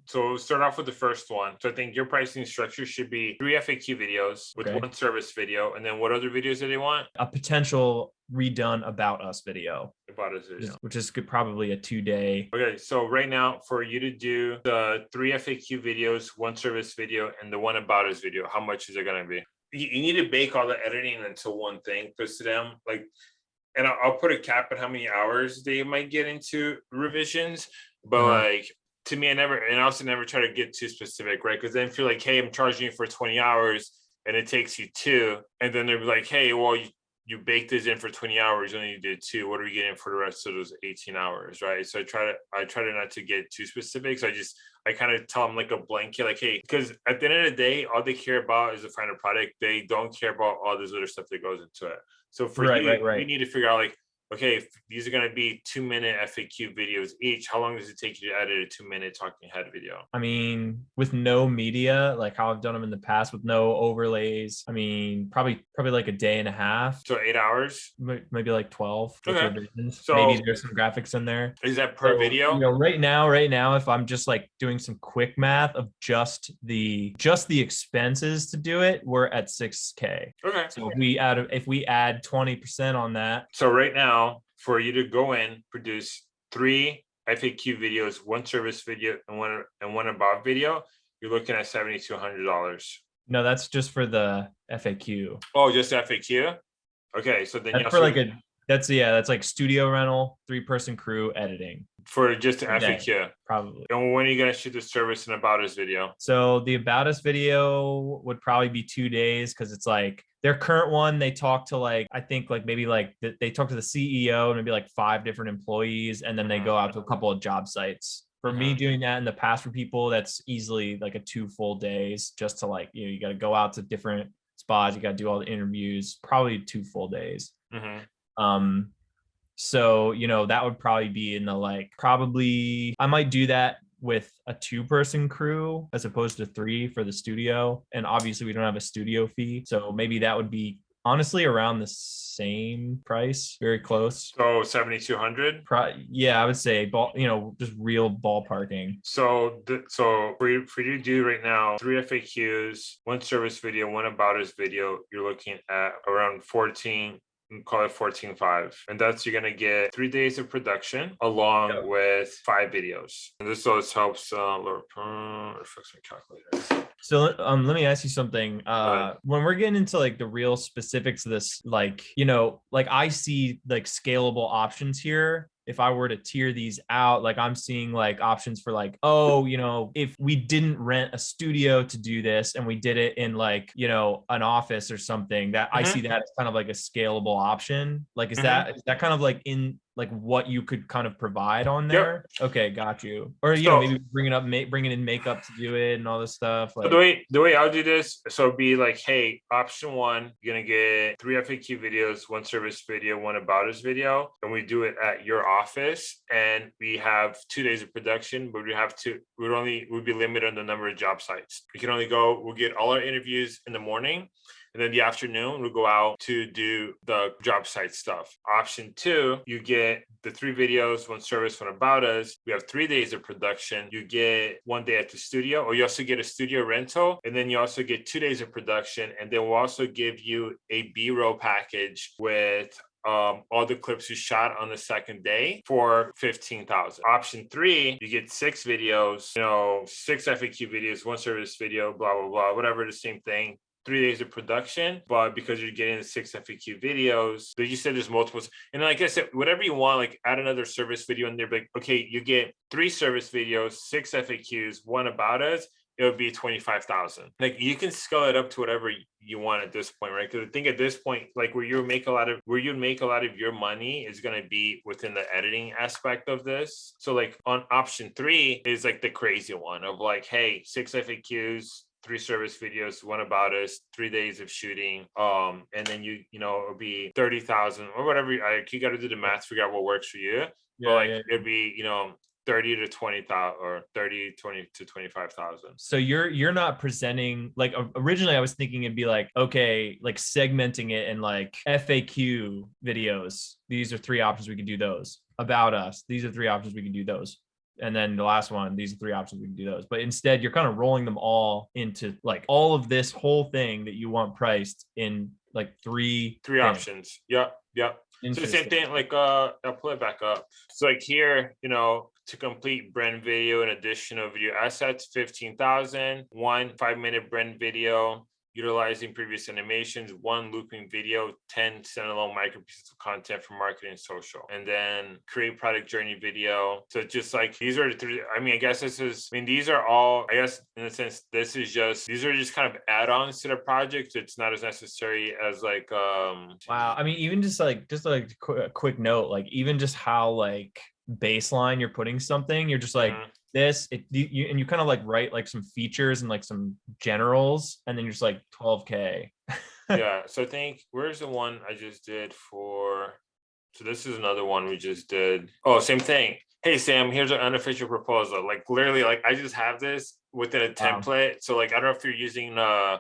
so start off with the first one. So I think your pricing structure should be three FAQ videos with Okay. one service video, and then what other videos do they want? a potential redone about us video, About is you know, which is good, probably a two day. Okay, so right now for you to do the three FAQ videos, one service video, and the one about us video, how much is it gonna be? You, you need to bake all the editing into one thing because to them, like, and I'll, I'll put a cap at how many hours they might get into revisions, but Mhm. like to me, I never and I also never try to get too specific, right? Because then feel like, hey, I'm charging you for 20 hours and it takes you two, and then they're like, hey, well, you you baked this in for 20 hours you did two what are we getting for the rest of those 18 hours right? So i try to i try to not to get too specific so i just i kind of tell them like a blanket like hey because at the end of the day all they care about is the final product they don't care about all this other stuff that goes into it. So for Right, you right, you need to figure out like okay these are going to be two minute faq videos each how long does it take you to edit a two minute talking head video I mean, with no media, like how I've done them in the past with no overlays. I mean, probably probably like a day and a half, so eight hours maybe like 12 Okay. So- maybe there's some graphics in there. is that per So, video You know, right now, right now, if I'm just like doing some quick math of just the just the expenses to do it, we're at 6k. okay So if we add if we add 20% on that, So right now, for you to go in, produce three FAQ videos, one service video, and one and one about video, you're looking at seventy two hundred dollars. no, that's just for the FAQ. Oh, just FAQ. Okay, so then you That's for like a that's yeah, that's like studio rental, three person crew, editing, for just the a day. FAQ. probably. And when are you gonna shoot the service and about us video? So the about us video would probably be two days because it's like their current one. They talk to like I think like maybe like they talk to the CEO and maybe like five different employees, and then they go out to a couple of job sites. For me Mhm. doing that in the past for people, that's easily like a two full days just to like you know you got to go out to different spots, you got to do all the interviews, probably two full days. Mhm. Um, so, you know, that would probably be in the like, probably I might do that with a two person crew as opposed to three for the studio. And obviously we don't have a studio fee. So maybe that would be honestly around the same price, very close. So 7,200? Yeah, I would say ball, you know, just real ballparking. So, so for you, for you to do right now, three FAQs, one service video, one about us video, you're looking at around 14, Call it fourteen five, and that's you're gonna get three days of production along Yep. with five videos. And this always helps. Uh, lower, uh, fix my calculator. So um, let me ask you something. Uh, when we're getting into like the real specifics of this, like you know, like I see like scalable options here. If I were to tier these out, like I'm seeing like options for like, oh, you know, if we didn't rent a studio to do this and we did it in like, you know, an office or something, that I Mhm. see that as kind of like a scalable option. Like, is Mhm. that is that kind of like in like what you could kind of provide on Yep. there? Okay, got you. Or you know, So- maybe bringing up, ma- bringing in makeup to do it and all this stuff. So Like, the way the way I'll do this, so it'd be like, hey, option one, you're gonna get three FAQ videos, one service video, one about us video, and we do it at your office, and we have two days of production, but we have to, we'd only we'd be limited on the number of job sites. We can only go, we'll get all our interviews in the morning. And then the afternoon, we'll go out to do the job site stuff. Option two, you get the three videos, one service, one about us. We have three days of production. You get one day at the studio, or you also get a studio rental, and then you also get two days of production. And then we'll also give you a B-roll package with um, all the clips you shot on the second day for 15,000. Option three, you get six videos, you know, six FAQ videos, one service video, blah, blah, blah, whatever, the same thing three days of production, but because you're getting six FAQ videos, but you said there's multiples. And like I said, whatever you want, like add another service video in there, like, okay, you get three service videos, six FAQs, one about us, it would be 25,000. Like you can scale it up to whatever you want at this point, right? Because I think at this point, like where you make a lot of where you make a lot of your money is gonna be within the editing aspect of this. So like on option three is like the crazy one of like, hey, six FAQs, three service videos, one about us, three days of shooting. Um, and then you, you know, it'll be 30,000 or whatever. I, you got to do the math, figure out what works for you. but like it'd be, you know, 30 to 20,000 or 30, 20 to 25,000. so you're you're not presenting like originally i was thinking it'd be like okay like segmenting it in like faq videos these are three options we can do those about us these are three options we can do those and then the last one these are three options we can do those but instead you're kind of rolling them all into like all of this whole thing that you want priced in like three Three things. options. Yep. Yep. So the same thing, like uh I'll pull it back up. So like here, you know, to complete brand video and additional video assets, 15,000, one five minute brand video, utilizing previous animations, one looping video, 10 standalone micro pieces of content for marketing and social, and then create product journey video. So just like these are the three, I mean, I guess this is, I mean, these are all, I guess in a sense, this is just, these are just kind of add-ons to the project. It's not as necessary as like, um, Wow. I mean, even just like just like a quick note, like even just how like baseline you're putting something, you're just like Mhm. This, it you, you and you kind of like write like some features and like some generals, and then you're just like 12k. yeah so i think where's the one i just did for so this is another one we just did oh same thing hey sam here's an unofficial proposal like literally like i just have this within a Wow. template so like i don't know if you're using uh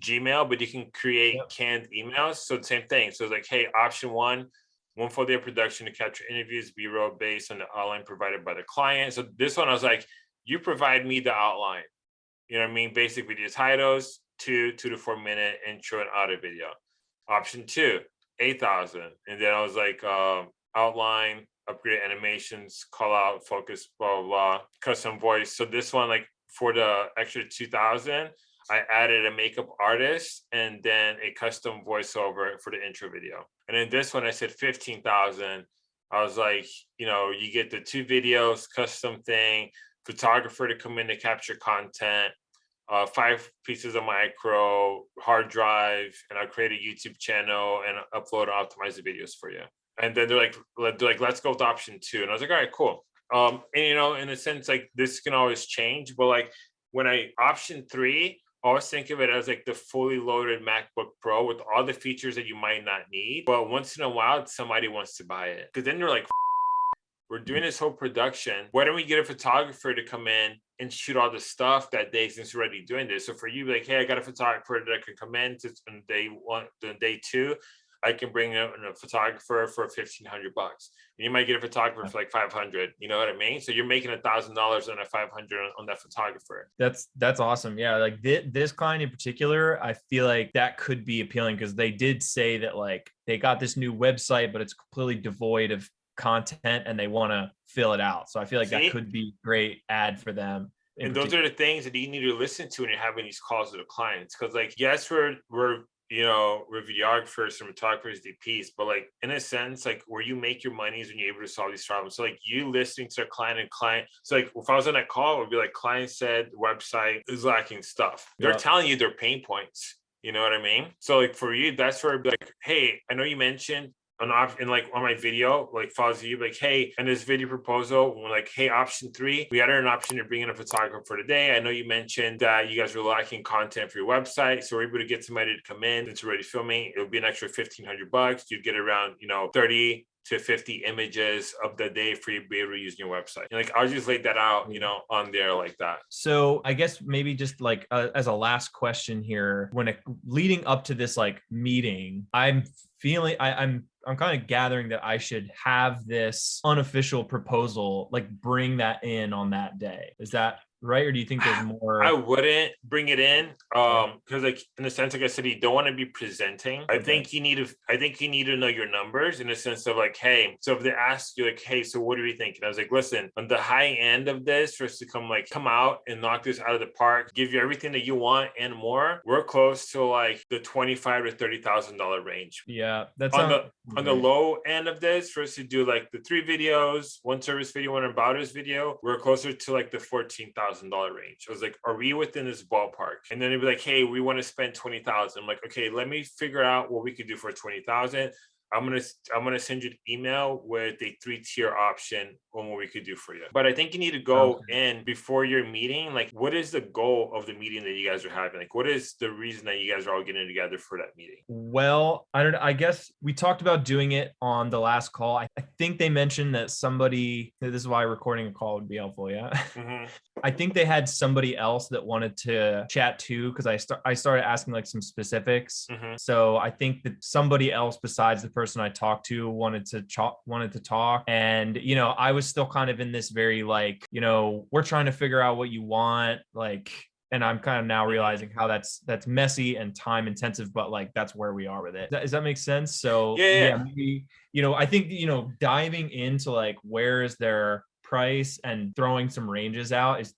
gmail but you can create Yep. canned emails so same thing so it's like hey option one one day of production to capture interviews b-roll based on the outline provided by the client so this one i was like you provide me the outline you know what I mean? Basic video titles, two, two to four minute intro and audio video. Option two, 8,000. And then I was like, um, outline, upgrade animations, call out, focus, blah, blah, blah, custom voice. So this one, like for the extra 2,000, I added a makeup artist and then a custom voiceover for the intro video. And then this one, I said 15,000. I was like, you know, you get the two videos, custom thing, photographer to come in to capture content, uh, five pieces of micro hard drive, and I'll create a YouTube channel and upload and optimize the videos for you. And then they're like, they're like, let's go with option two. And I was like, all right, cool. Um, and you know, in a sense, like this can always change, but like when I option three, always think of it as like the fully loaded MacBook Pro with all the features that you might not need. But once in a while, somebody wants to buy it. Because then you're like, we're doing this whole production. Why don't we get a photographer to come in and shoot all the stuff that day since we're already doing this? So for you, like, hey, I got a photographer that can come in to on day one, then day two. I can bring in a photographer for fifteen hundred bucks. And you might get a photographer for like five hundred. You know what I mean? So you're making a thousand dollars on a five hundred on that photographer. That's that's awesome. Yeah, like this, this client in particular, I feel like that could be appealing because they did say that like they got this new website, but it's completely devoid of content and they want to fill it out. So I feel like See? that could be great ad for them. and those are the things that you need to listen to when you're having these calls with the clients. Because like, yes, we're we're you know we're videographers, cinematographers, DPs, but like in a sense, like where you make your money is when you're able to solve these problems. So like you listening to a client and client. So like if I was on that call, it would be like client said website is lacking stuff. They're Yeah. telling you their pain points. You know what I mean? So like for you, that's where I'd be like, hey, I know you mentioned an option like on my video, like follows you, like, hey, in this video proposal, we're like, hey, option three, we added an option to bring in a photographer for today. I know you mentioned that you guys were lacking content for your website. So we're able to get somebody to come in that's already filming. It'll be an extra 1500 bucks. You'd get around, you know, 30 to 50 images of the day for you to be able to use your website. And like I'll just lay that out, you know, on there like that. So I guess maybe just like uh, as a last question here, when it, leading up to this like meeting, I'm feeling I, I'm I'm kind of gathering that I should have this unofficial proposal, like bring that in on that day. Is that right, or do you think there's more? I wouldn't bring it in, um, because like in the sense, like I said, you don't want to be presenting. I think you need to, I think you need to know your numbers in a sense of like, hey, so if they ask you like, hey, so what are we thinking? I was like, listen, on the high end of this, for us to come like come out and knock this out of the park, give you everything that you want and more, we're close to like the twenty-five to thirty thousand dollar range. yeah, that's On the on the low end of this, for us to do like the three videos, one service video, one about us video, we're closer to like the fourteen thousand dollar range. I was like, are we within this ballpark? And then they'd be like, hey, we want to spend twenty thousand. I'm like, okay, let me figure out what we could do for twenty thousand. I'm gonna I'm gonna send you an email with a three tier option on what we could do for you. But I think you need to go in before your meeting. Like, what is the goal of the meeting that you guys are having? Like, what is the reason that you guys are all getting together for that meeting? Well, I don't. I guess we talked about doing it on the last call. I, I think they mentioned that somebody. This is why recording a call would be helpful. Yeah. Mhm. I think they had somebody else that wanted to chat too because I start I started asking like some specifics. Mhm. So I think that somebody else besides the person I talked to wanted to talk wanted to talk and you know I was still kind of in this very like you know we're trying to figure out what you want like and I'm kind of now realizing how that's that's messy and time intensive but like that's where we are with it. Does that, does that make sense? So Yeah, yeah. maybe you know I think you know diving into like where is their price and throwing some ranges out is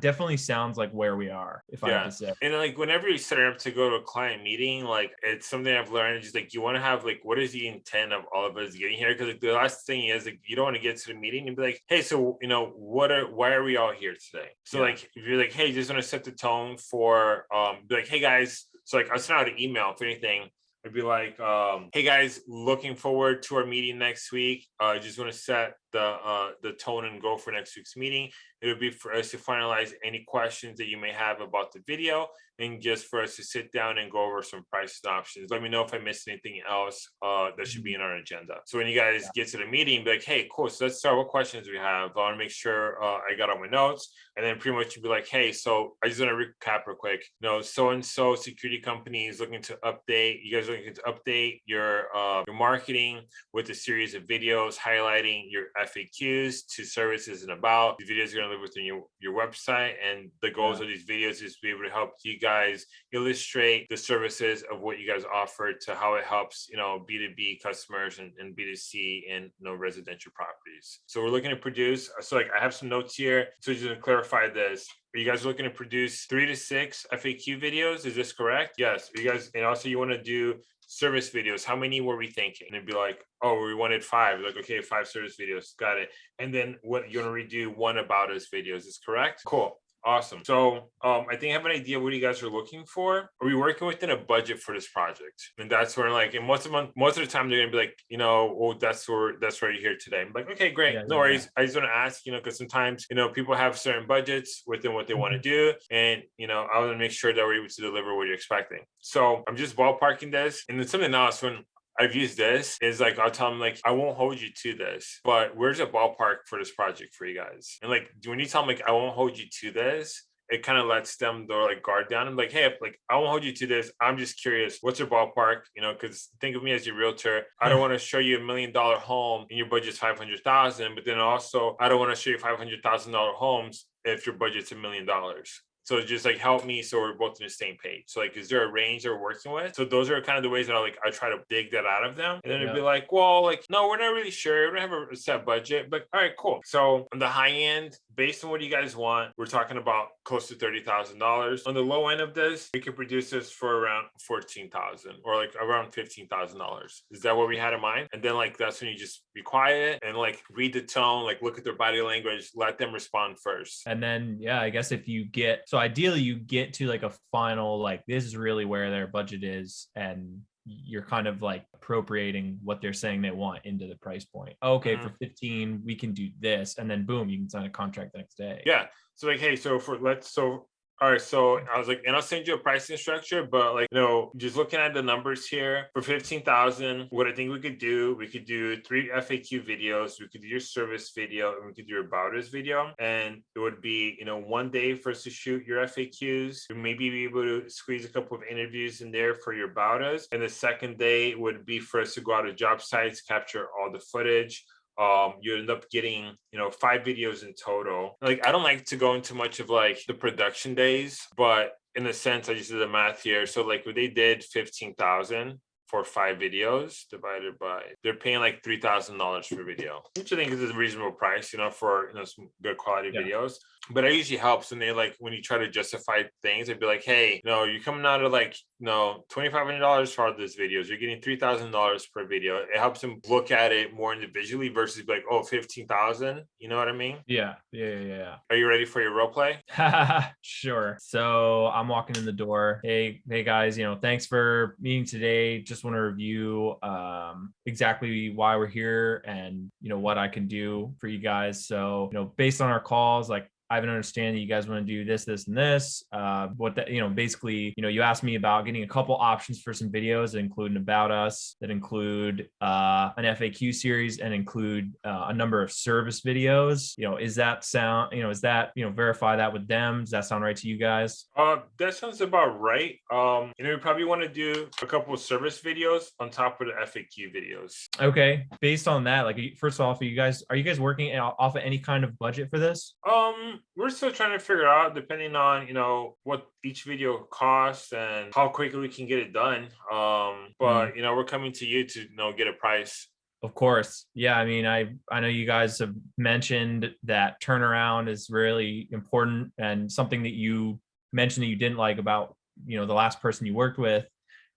definitely sounds like where we are if I Yeah. have to say. And like whenever you set up to go to a client meeting, like it's something I've learned. Is just like you want to have like what is the intent of all of us getting here? Because like, the last thing is like you don't want to get to the meeting and be like, hey, so you know what are why are we all here today? So Yeah. like if you're like, hey, just want to set the tone for um, be like, hey guys. So like I'll send out an email if anything. I'd be like, um, hey guys, looking forward to our meeting next week. I uh, just want to set the uh, the tone and go for next week's meeting. It would be for us to finalize any questions that you may have about the video and just for us to sit down and go over some price and options. Let me know if I missed anything else uh, that should be in our agenda. So when you guys get to the meeting, be like, hey, cool. So let's start. What questions do we have? I want to make sure uh, I got all my notes. And then pretty much you'd be like, hey, so I just want to recap real quick. You know, so and so security company is looking to update. You guys are looking to update your uh, your marketing with a series of videos highlighting your FAQs to services and about. The videos are going to live within your, your website. And the goals of these videos is to be able to help you guys illustrate the services of what you guys offer to how it helps, you know, B2B customers and, and B2C and you know, residential properties. So we're looking to produce, so like I have some notes here. So just to clarify this, are you guys looking to produce three to six FAQ videos? Is this correct? Yes. Are you guys, and also you want to do service videos. How many were we thinking? And it'd be like, oh, we wanted five. Like, okay, five service videos. Got it. And then what you want to redo one about us videos is correct? Cool. Awesome. So um, I think I have an idea what you guys are looking for. Are we working within a budget for this project? And that's where like, and most of them, most of the time they're gonna be like, you know, well, that's where that's where you're here today. I'm like, okay, great, Yeah, no yeah, worries. I just want to ask, you know, because sometimes you know people have certain budgets within what they want to Mm-hmm. do, and you know, I want to make sure that we're able to deliver what you're expecting. So I'm just ballparking this, and then something else when I've used this is like I'll tell them like I won't hold you to this, but where's a ballpark for this project for you guys? And like when you tell them like I won't hold you to this, it kind of lets them their like guard down. I'm like, hey, if, like I won't hold you to this. I'm just curious, what's your ballpark? You know, because think of me as your realtor. I don't want to show you a million dollar home and your budget's five hundred thousand, but then also I don't want to show you five hundred thousand dollar homes if your budget's a million dollars. So just like help me so we're both on the same page. So like, is there a range they're working with? So those are kind of the ways that I like I try to dig that out of them. And then it'd be like, well, like, no, we're not really sure. We don't have a set budget, but all right, cool. So on the high end, based on what you guys want, we're talking about close to thirty thousand dollars. On the low end of this, we could produce this for around fourteen thousand or like around fifteen thousand dollars. Is that what we had in mind? And then like that's when you just be quiet and like read the tone, like look at their body language, let them respond first. and then yeah i guess if you get so ideally you get to like a final like this is really where their budget is and you're kind of like appropriating what they're saying they want into the price point. Okay mm-hmm. for 15 we can do this and then boom you can sign a contract the next day. Yeah. So like, hey, so for let's so all right, so I was like, and I'll send you a pricing structure, but like, you know, just looking at the numbers here for 15,000, what I think we could do, we could do three FAQ videos, we could do your service video, and we could do your about us video. And it would be, you know, one day for us to shoot your FAQs, maybe be able to squeeze a couple of interviews in there for your about us. And the second day would be for us to go out to job sites, capture all the footage, um you end up getting you know five videos in total. Like i don't like to go into much of like the production days but in a sense i just did the math here. So like when they did 15,000 for five videos divided by they're paying like three thousand dollars per video which i think is a reasonable price you know for you know some good quality Yeah. videos but it usually helps when they like when you try to justify things they'd be like hey no you're coming out of like no $2500 for all these videos you're getting $3000 per video it helps them look at it more individually versus like oh 15000 you know what i mean yeah yeah yeah yeah are you ready for your role play sure. So I'm walking in the door. Hey, hey guys, you know, thanks for meeting today. Just want to review um, exactly why we're here and you know what I can do for you guys. So, you know, based on our calls, like I have an understanding you guys want to do this, this, and this. Uh, what that, you know, basically, you know, you asked me about getting a couple options for some videos that include an about us, that include uh, an FAQ series, and include uh, a number of service videos. You know, is that sound? You know, is that you know verify that with them? Does that sound right to you guys? uh that sounds about right um you know we probably want to do a couple of service videos on top of the faq videos Okay, based on that, like first off, are you guys are you guys working off of any kind of budget for this? Um, we're still trying to figure out, depending on you know what each video costs and how quickly we can get it done. Um, but you know we're coming to you to you know get a price. Of course. Yeah, I mean, I I know you guys have mentioned that turnaround is really important and something that you mentioned that you didn't like about, you know, the last person you worked with.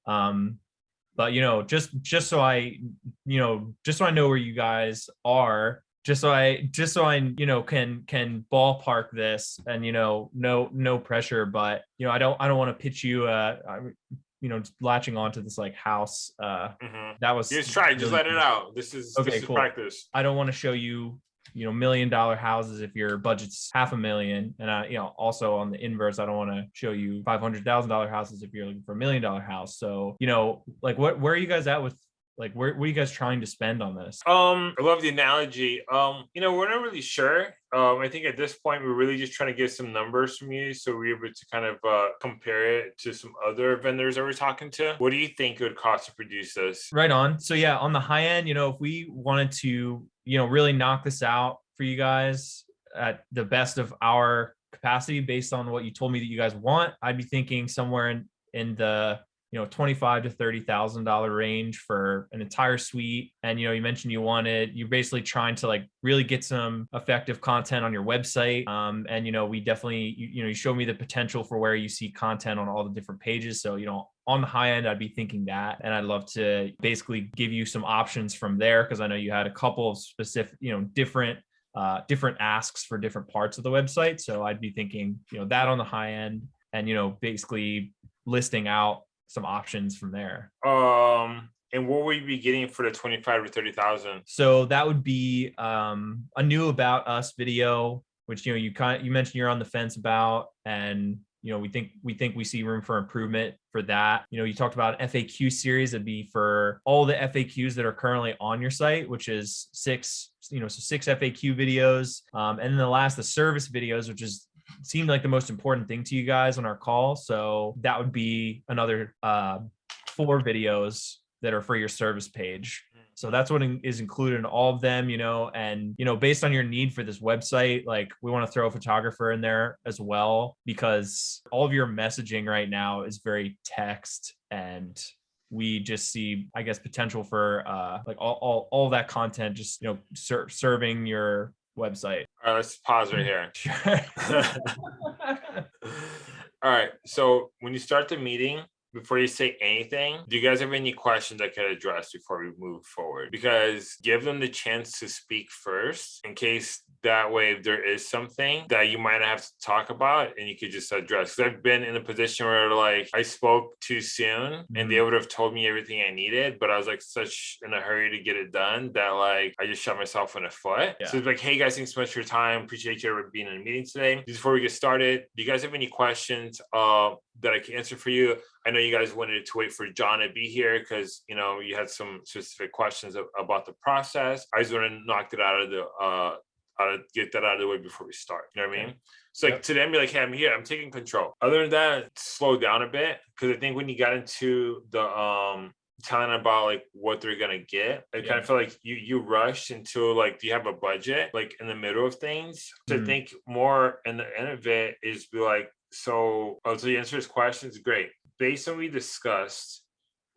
Um but you know, just just so I, you know, just so I know where you guys are, just so I just so I, you know, can can ballpark this and you know, no no pressure, but you know, I don't I don't want to pitch you uh I- you know, just latching onto this like house uh Mhm. that was Just try, just let it out. This is Okay, this is cool. practice. I don't want to show you, you know, million dollar houses if your budget's half a million. And I, you know, also on the inverse, I don't want to show you five hundred thousand dollar houses if you're looking for a million dollar house. So, you know, like what where are you guys at with like where, what are you guys trying to spend on this? Um, I love the analogy. Um, you know, we're not really sure. Um, I think at this point we're really just trying to get some numbers from you, so we're able to kind of uh, compare it to some other vendors that we're talking to. What do you think it would cost to produce this? Right on. So yeah, on the high end, you know, if we wanted to, you know, really knock this out for you guys at the best of our capacity based on what you told me that you guys want, I'd be thinking somewhere in in the you know twenty-five to thirty thousand dollar range for an entire suite. And you know, you mentioned you wanted you're basically trying to like really get some effective content on your website. Um, and you know, we definitely you, you know you showed me the potential for where you see content on all the different pages. So you know, on the high end, I'd be thinking that, and I'd love to basically give you some options from there because I know you had a couple of specific, you know, different uh, different asks for different parts of the website. So I'd be thinking, you know, that on the high end, and you know, basically listing out some options from there. Um, and what will you be getting for the twenty-five to thirty thousand? So that would be um, a new about us video, which you know you kind you mentioned you're on the fence about, and you know we think we think we see room for improvement for that. You know, you talked about FAQ series that'd be for all the FAQs that are currently on your site, which is six, you know, so six FAQ videos, um, and then the last the service videos, which is seemed like the most important thing to you guys on our call. So that would be another uh, four videos that are for your service page. So that's what is included in all of them, you know, and you know, based on your need for this website, like we want to throw a photographer in there as well because all of your messaging right now is very text and we just see i guess potential for uh like all all, all that content just you know ser- serving your website All right, let's pause right here. sure All right, so when you start the meeting, before you say anything, do you guys have any questions I could address before we move forward? Because give them the chance to speak first in case that way if there is something that you might have to talk about and you could just address. Because I've been in a position where like I spoke too soon and they would have told me everything I needed, but I was like such in a hurry to get it done that like I just shot myself in the foot. Yeah. So it's like, hey guys, thanks so much for your time. Appreciate you being in a meeting today. Before we get started, do you guys have any questions uh, that I can answer for you? I know you guys wanted to wait for John to be here because you know you had some specific questions about the process. I just want to knock it out of the uh out of get that out of the way before we start. You know what I mean? So like Yep. to them, be like, hey, I'm here, I'm taking control. Other than that, slow down a bit because I think when you got into the um telling about like what they're gonna get, I kind of feel like you you rushed into like, do you have a budget like in the middle of things? So I Mhm. think more in the end of it is be like, so oh, so you answer his questions, great. Based on what we discussed,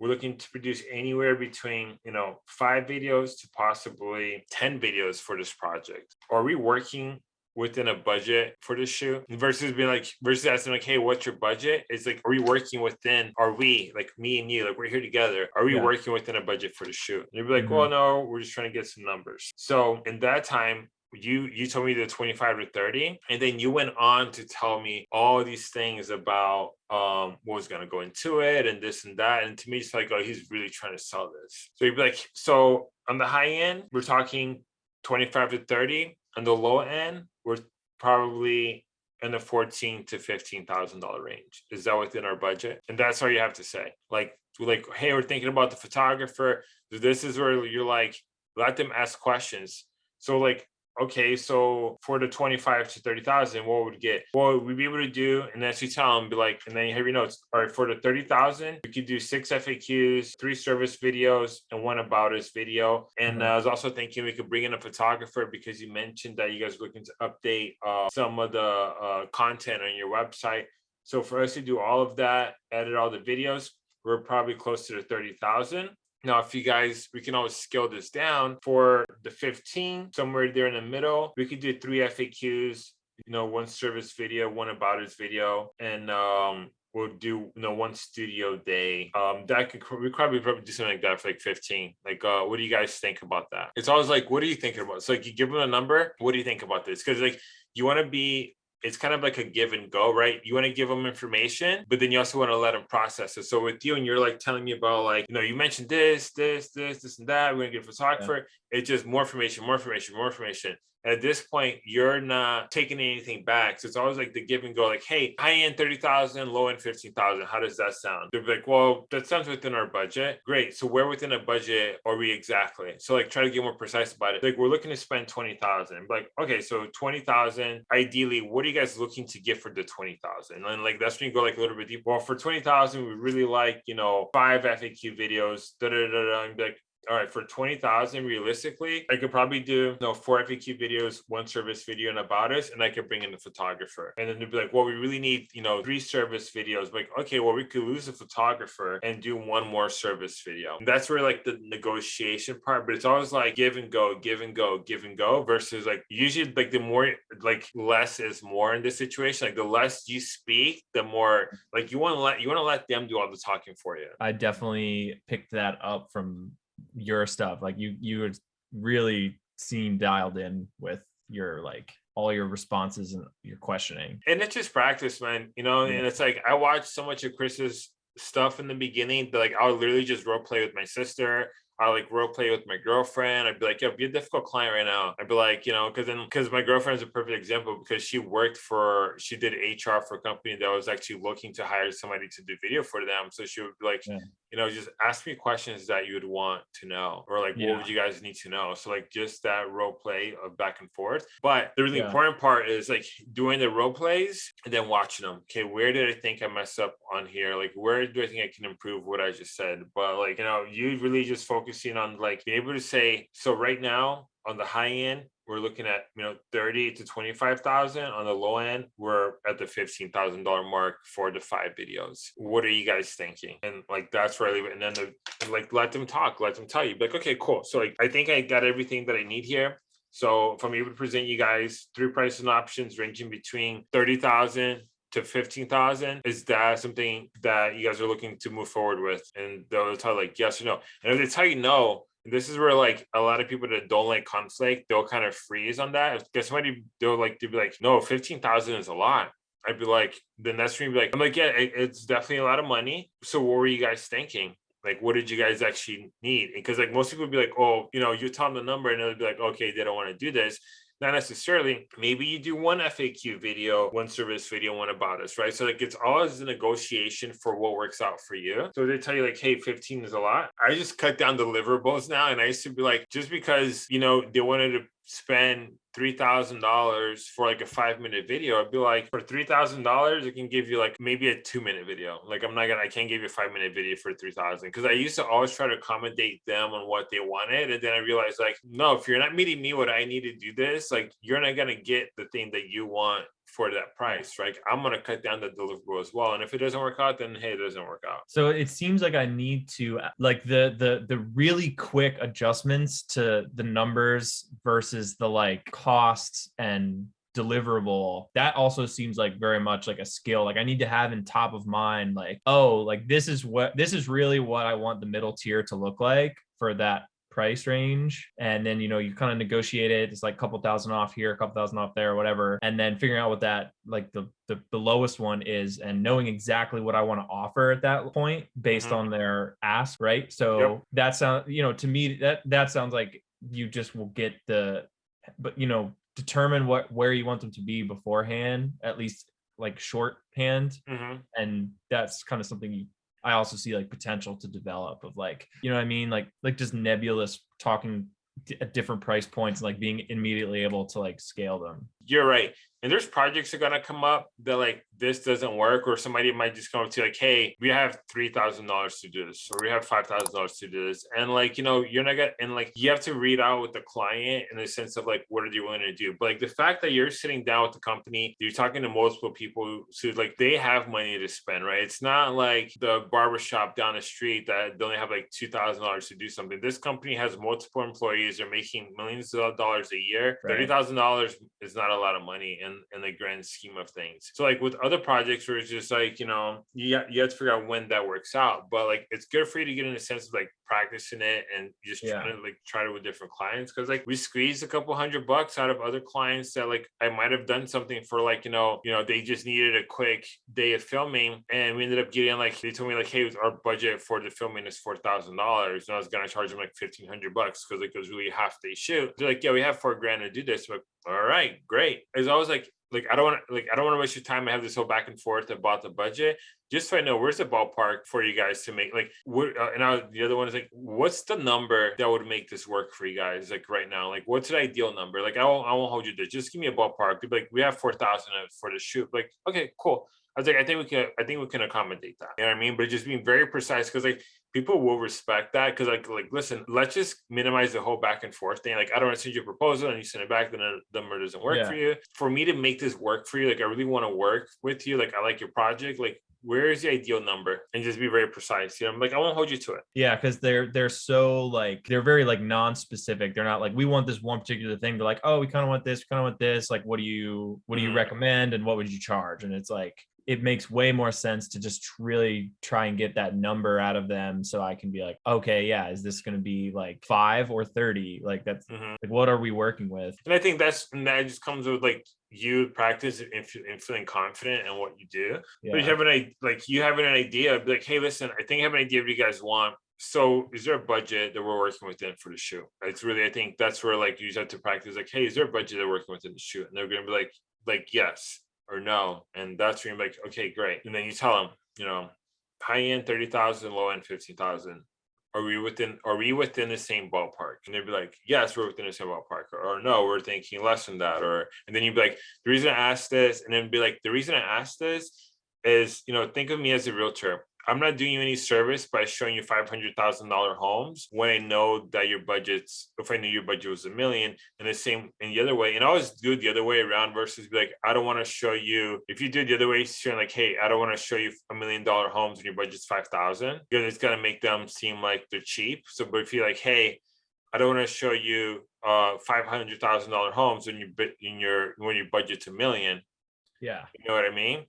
we're looking to produce anywhere between you know five videos to possibly 10 videos for this project. Are we working within a budget for this shoot versus being like versus asking like hey what's your budget? It's like are we working within are we like me and you like we're here together. Are we Yeah. working within a budget for the shoot and you'd be like mm-hmm. well no we're just trying to get some numbers. So in that time you you told me the 25 to 30 and then you went on to tell me all these things about um what was going to go into it and this and that and to me it's like oh he's really trying to sell this. So you'd be like so on the high end we're talking 25 to 30 on the low end we're probably in the 14 to 15 thousand dollar range. Is that within our budget? And that's all you have to say. Like like hey we're thinking about the photographer. This is where you're like let them ask questions. So like okay, so for the 25 to 30,000, what would we get? What would we'd be able to do, and then you tell them, be like, and then you have your notes. All right, for the 30,000, we could do six FAQs, three service videos, and one about us video. And uh, I was also thinking we could bring in a photographer because you mentioned that you guys were looking to update uh, some of the uh, content on your website. So for us to do all of that, edit all the videos, we're probably close to the 30,000. Now, if you guys, we can always scale this down for the 15, somewhere there in the middle. We could do three FAQs, you know, one service video, one about us video, and um, we'll do you know one studio day. Um, that could we probably probably do something like that for like 15. Like, uh, what do you guys think about that? It's always like, what are you thinking about? So like, you give them a number. What do you think about this? Because like, you want to be it's kind of like a give and go, right? You want to give them information, but then you also want to let them process it. So with you, and you're like telling me about like, you know, you mentioned this, this, this, this, and that. We're gonna get a photographer. It's just more information, more information, more information. At this point, you're not taking anything back. So it's always like the give and go, like, hey, high end 30,000, low end 15,000. How does that sound? They're like, well, that sounds within our budget. Great. So where within a budget are we exactly? So like try to get more precise about it. Like we're looking to spend 20,000. Like, okay, so 20,000, ideally, what are you guys looking to get for the 20,000? And like, that's when you go like a little bit deep. Well, for 20,000, we really like, you know, five FAQ videos, da da da da. And be like, all right, for 20,000, realistically, I could probably do you know, four FAQ videos, one service video, and about us, and I could bring in the photographer. And then they'd be like, well, we really need, you know, three service videos. Like, okay, well, we could lose the photographer and do one more service video. And that's where like the negotiation part, but it's always like give and go, give and go, give and go versus like usually like the more like less is more in this situation. Like the less you speak, the more like you want to let you want to let them do all the talking for you. I definitely picked that up from your stuff. Like you, you would really seem dialed in with your like all your responses and your questioning. And it's just practice, man. You know, and it's like I watched so much of Chris's stuff in the beginning like I'll literally just role play with my sister. I like role play with my girlfriend. I'd be like, yo, be a difficult client right now. I'd be like, you know, because then because my girlfriend's a perfect example because she worked for she did HR for a company that was actually looking to hire somebody to do video for them. So she would be like, Yeah. you know, just ask me questions that you would want to know, or like, Yeah. what would you guys need to know? So like just that role play of back and forth. But the really Yeah. important part is like doing the role plays and then watching them. Okay, where did I think I messed up on here? Like, where do I think I can improve what I just said? But like, you know, you really just focusing on like being able to say, so right now on the high end, we're looking at you know 30 to 25,000 on the low end we're at the $15,000 mark for the five videos. What are you guys thinking? And like that's really and then the, like let them talk let them tell you. Like okay cool. So like I think I got everything that I need here. So if I'm able to present you guys three pricing options ranging between 30,000 to 15,000 is that something that you guys are looking to move forward with? And they'll tell like yes or no. And if they tell you no this is where like a lot of people that don't like conflict they'll kind of freeze on that. If somebody they'll like they'll be like no 15,000 is a lot. I'd be like then that's when be like I'm like yeah it- it's definitely a lot of money. So what were you guys thinking? Like what did you guys actually need? Because like most people would be like oh you know you tell them the number and they'll be like okay they don't want to do this not necessarily. Maybe you do one FAQ video, one service video, one about us, right? So like it's always a negotiation for what works out for you. So they tell you like, hey, 15 is a lot. I just cut down deliverables now. And I used to be like, just because, you know, they wanted to spend three thousand dollars for like a five minute video, I'd be like, for three thousand dollars, I can give you like maybe a two minute video. Like I'm not gonna, I can't give you a five minute video for three thousand because I used to always try to accommodate them on what they wanted, and then I realized like, no, if you're not meeting me what I need to do this, like you're not gonna get the thing that you want for that price, right? I'm gonna cut down the deliverable as well, and if it doesn't work out, then hey, it doesn't work out. So it seems like I need to like the the the really quick adjustments to the numbers versus the like costs and deliverable that also seems like very much like a skill like i need to have in top of mind like oh like this is what this is really what i want the middle tier to look like for that price range and then you know you kind of negotiate it it's like a couple thousand off here a couple thousand off there whatever and then figuring out what that like the the, the lowest one is and knowing exactly what i want to offer at that point based Mhm. on their ask right so that sounds you know to me that that sounds like you just will get the but you know determine what where you want them to be beforehand at least like shorthand Mhm. and that's kind of something you I also see like potential to develop of like you know what I mean like like just nebulous talking at different price points and like being immediately able to like scale them. You're right. And there's projects that are gonna come up that like this doesn't work, or somebody might just come up to you like, hey, we have three thousand dollars to do this, or we have five thousand dollars to do this. And like, you know, you're not gonna and like you have to read out with the client in the sense of like what are you willing to do. But like the fact that you're sitting down with the company, you're talking to multiple people, so like they have money to spend, right? It's not like the barbershop down the street that they only have like two thousand dollars to do something. This company has multiple employees, they're making millions of dollars a year. Right. Thirty thousand dollars is not a lot of money in in the grand scheme of things. So like with other projects where it's just like you know you you have to figure out when that works out. But like it's good for you to get in a sense of like practicing it and just Yeah. trying to like try it with different clients because like we squeezed a couple hundred bucks out of other clients that like I might have done something for like you know you know they just needed a quick day of filming and we ended up getting like they told me like hey our budget for the filming is four thousand dollars and I was gonna charge them like fifteen hundred bucks because like it was really a half day shoot. They're like yeah we have four grand to do this. Like all right great. It's always like like I don't want to like I don't want to waste your time. I have this whole back and forth about the budget. Just so I know, where's the ballpark for you guys to make like what? Uh, and I, the other one is like, what's the number that would make this work for you guys? Like right now, like what's the ideal number? Like I won't I won't hold you to. Just give me a ballpark. Like we have four thousand for the shoot. Like okay, cool. I was like, I think we can, I think we can accommodate that. You know what I mean? But just being very precise because like people will respect that because like like listen, let's just minimize the whole back and forth thing. Like I don't want to send you a proposal and you send it back, then the number doesn't work Yeah. for you. For me to make this work for you, like I really want to work with you. Like I like your project. Like where is the ideal number? And just be very precise. You know, I'm like I won't hold you to it. Yeah, because they're they're so like they're very like non-specific. They're not like we want this one particular thing. They're like, oh, we kind of want this, we kind of want this. Like, what do you what do you Mhm. recommend and what would you charge? And it's like it makes way more sense to just really try and get that number out of them so I can be like, okay, yeah, is this going to be like five or 30? Like that's Mhm. like, what are we working with? And I think that's and that just comes with like you practice and, fe- and feeling confident in what you do. But you have an like you have an idea, like, hey, listen, I think I have an idea what you guys want. So is there a budget that we're working within for the shoot? It's really, I think that's where like you just have to practice, like, hey, is there a budget they're working within the shoot? And they're gonna be like, like, yes or no. And that's where you're like, okay, great. And then you tell them, you know, high end thirty thousand, low end fifteen thousand. Are we within are we within the same ballpark? And they'd be like, yes, we're within the same ballpark, or, or no, we're thinking less than that, or and then you'd be like, the reason I asked this, and then be like, the reason I asked this is, you know, think of me as a realtor. I'm not doing you any service by showing you five hundred thousand dollar homes when I know that your budget's if I knew your budget was a million and the same in the other way. And I always do it the other way around versus be like, I don't want to show you if you do it the other way, showing like, hey, I don't want to show you a million dollar homes when your budget's five thousand, because it's gonna make them seem like they're cheap. So but if you're like, hey, I don't want to show you uh five hundred thousand dollar homes when you in your when your budget's a million, Yeah. you know what I mean?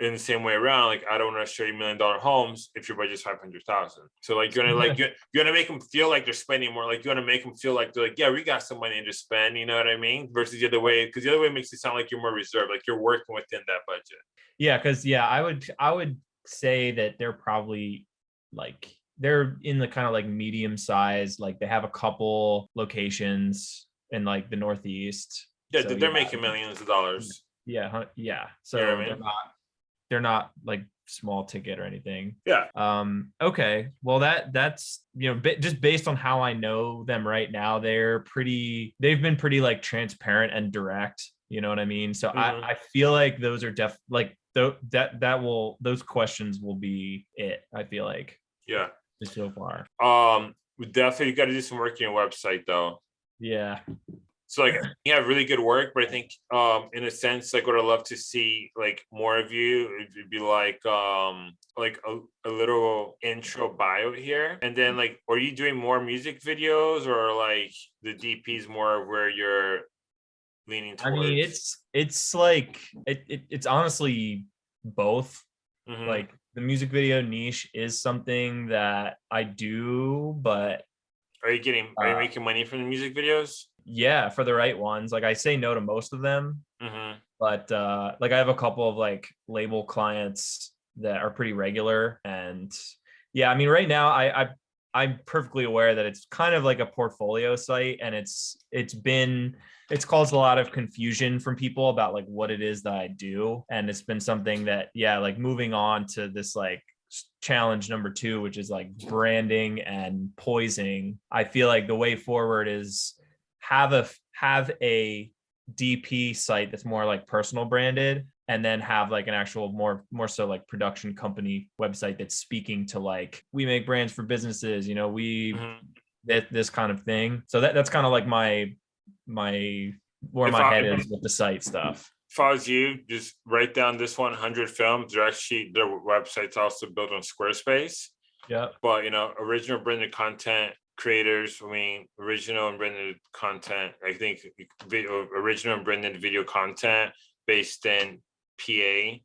In the same way around, like I don't want to show you million dollar homes if your budget's five hundred thousand. So like you're gonna like mm-hmm. you're, you're gonna make them feel like they're spending more. Like you're gonna make them feel like they're like, yeah, we got some money to spend. You know what I mean? Versus the other way, because the other way makes it sound like you're more reserved, like you're working within that budget. Yeah, because yeah, I would I would say that they're probably like they're in the kind of like medium size, like they have a couple locations in like the northeast. Yeah, So, they're yeah, making millions of dollars. Yeah, yeah. So know what I they're not they're not like small ticket or anything. Yeah. Um okay. Well that that's you know ba- just based on how I know them right now, they're pretty they've been pretty like transparent and direct, you know what I mean? So Mhm. I I feel like those are def like though that that will those questions will be it, I feel like Yeah. so far. Um, we definitely got to do some work on your website though. Yeah. So like you have really good work, but I think um in a sense, like what I'd love to see like more of you, it'd be like um like a, a little intro bio here. And then like are you doing more music videos or like the DP's more of where you're leaning I mean it's it's like it, it it's honestly both Mhm. like the music video niche is something that I do, but are you getting are you uh, making money from the music videos? Yeah, for the right ones. Like I say no to most of them, hmm but uh like I have a couple of like label clients that are pretty regular and yeah, I mean right now I I I'm perfectly aware that it's kind of like a portfolio site and it's it's been it's caused a lot of confusion from people about like what it is that I do and it's been something that yeah, like moving on to this like challenge number 2 which is like branding and poising. I feel like the way forward is have a have a DP site that's more like personal branded and then have like an actual more more so like production company website that's speaking to like we make brands for businesses you know we Mhm. that this kind of thing so that that's kind of like my my where If my I- head is with the site stuff If I was you, just write down this 100 films. They're actually their website's also built on Squarespace. yeah but you know original branded content creators i mean original and branded content. I think video, original and branded video content based in pa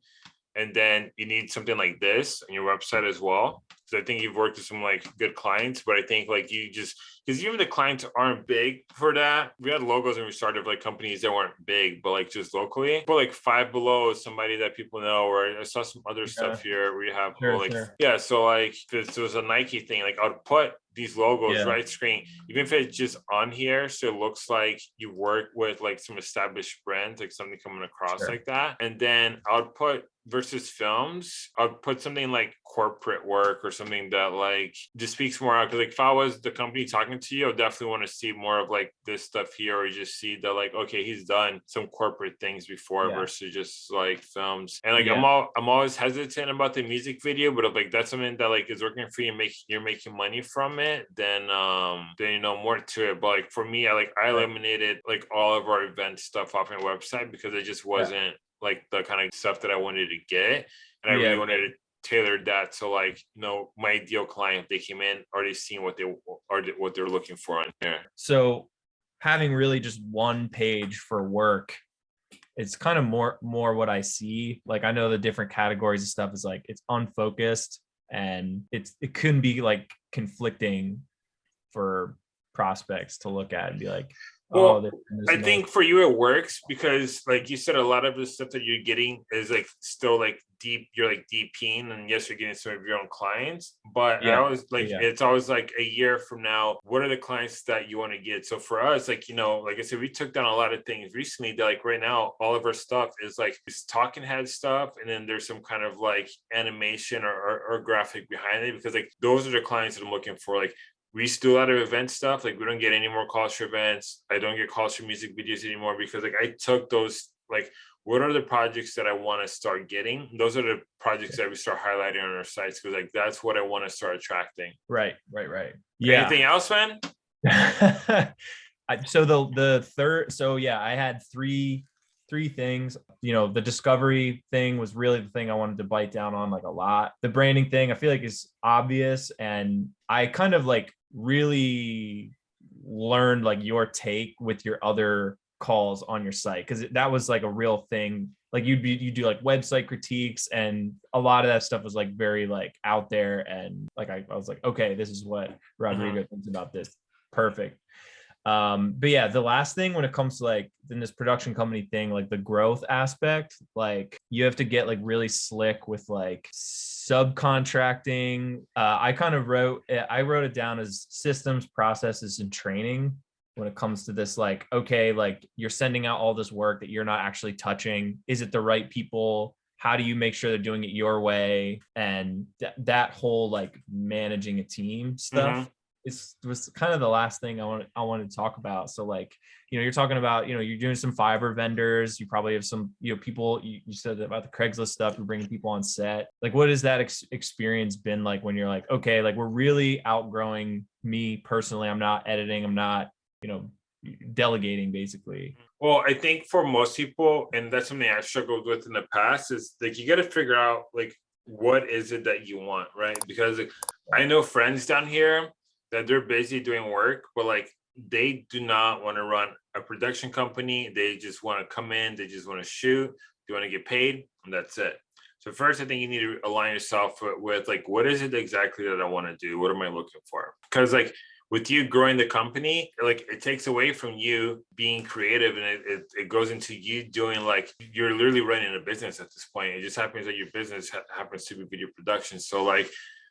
and then you need something like this on your website as well so i think you've worked with some like good clients but i think like you just because even the clients aren't big for that we had logos when we started like companies that weren't big but like just locally but like five below is somebody that people know or i saw some other stuff here where you have Sure, like sure. yeah so like if this was a nike thing like i'd put these logos Yeah. right screen even if it's just on here so it looks like you work with like some established brands like something coming across Sure. like that and then i'll put versus films i'll put something like corporate work or something that like just speaks more out because like if i was the company talking to you i definitely want to see more of like this stuff here or you just see that like okay he's done some corporate things before Yeah. versus just like films. And like i'm all i'm always hesitant about the music video but if like that's something that like is working for you and make you're making money from it then um then you know more to it. But like for me i like i eliminated like all of our event stuff off my website because it just wasn't like the kind of stuff that i wanted to get and i Yeah, really wanted to tailor that to like you know my ideal client they came in already seeing what they are what they're looking for on here so having really just one page for work it's kind of more more what I see. Like I know the different categories of stuff is like it's unfocused and it's it couldn't be like conflicting for prospects to look at and be like, oh, Well, oh, I think for you it works because like you said, a lot of the stuff that you're getting is like still like deep, you're like DPing and yes, you're getting some of your own clients. But I always like yeah. it's always like a year from now, what are the clients that you want to get? So for us, like, you know, like I said, we took down a lot of things recently that like right now, all of our stuff is like it's talking head stuff, and then there's some kind of like animation or, or, or graphic behind it because like those are the clients that I'm looking for. Like we still to do a lot of event stuff. Like we don't get any more calls for events. I don't get calls for music videos anymore because like I took those like what are the projects that I want to start getting? Those are the projects that we start highlighting on our sites because like that's what I want to start attracting. right, right, right. Yeah. Anything else, man? So the the third so yeah i had three three things you know the discovery thing was really the thing i wanted to bite down on like a lot the branding thing i feel like is obvious and i kind of like really learned like your take with your other calls on your site because that was like a real thing. Like you'd be you do like website critiques and a lot of that stuff was like very like out there and like i, I was like okay this is what rodrigo thinks about this. Perfect. Um but yeah the last thing when it comes to like in this production company thing like the growth aspect like you have to get like really slick with like subcontracting. Uh i kind of wrote i wrote it down as systems processes and training when it comes to this like okay like you're sending out all this work that you're not actually touching is it the right people how do you make sure they're doing it your way and th- that whole like managing a team stuff mm-hmm. is was kind of the last thing I want I wanted to talk about. So like, you know, you're talking about, you know, you're doing some Fiverr vendors. You probably have some, you know, people. You, you said about the Craigslist stuff. You're bringing people on set. Like, what has that ex- experience been like when you're like, okay, like we're really outgrowing me personally. I'm not editing. I'm not, you know, delegating basically. Well, I think for most people, and that's something I struggled with in the past, is like you got to figure out like what is it that you want, right? Because like, I know friends down here that they're busy doing work, but like they do not want to run a production company. They just want to come in, they just want to shoot, they want to get paid, and that's it. So first, I think you need to align yourself with, with like what is it exactly that I want to do? What am I looking for? Because like with you growing the company, like it takes away from you being creative and it, it, it goes into you doing like you're literally running a business at this point. It just happens that your business ha- happens to be video production. So like,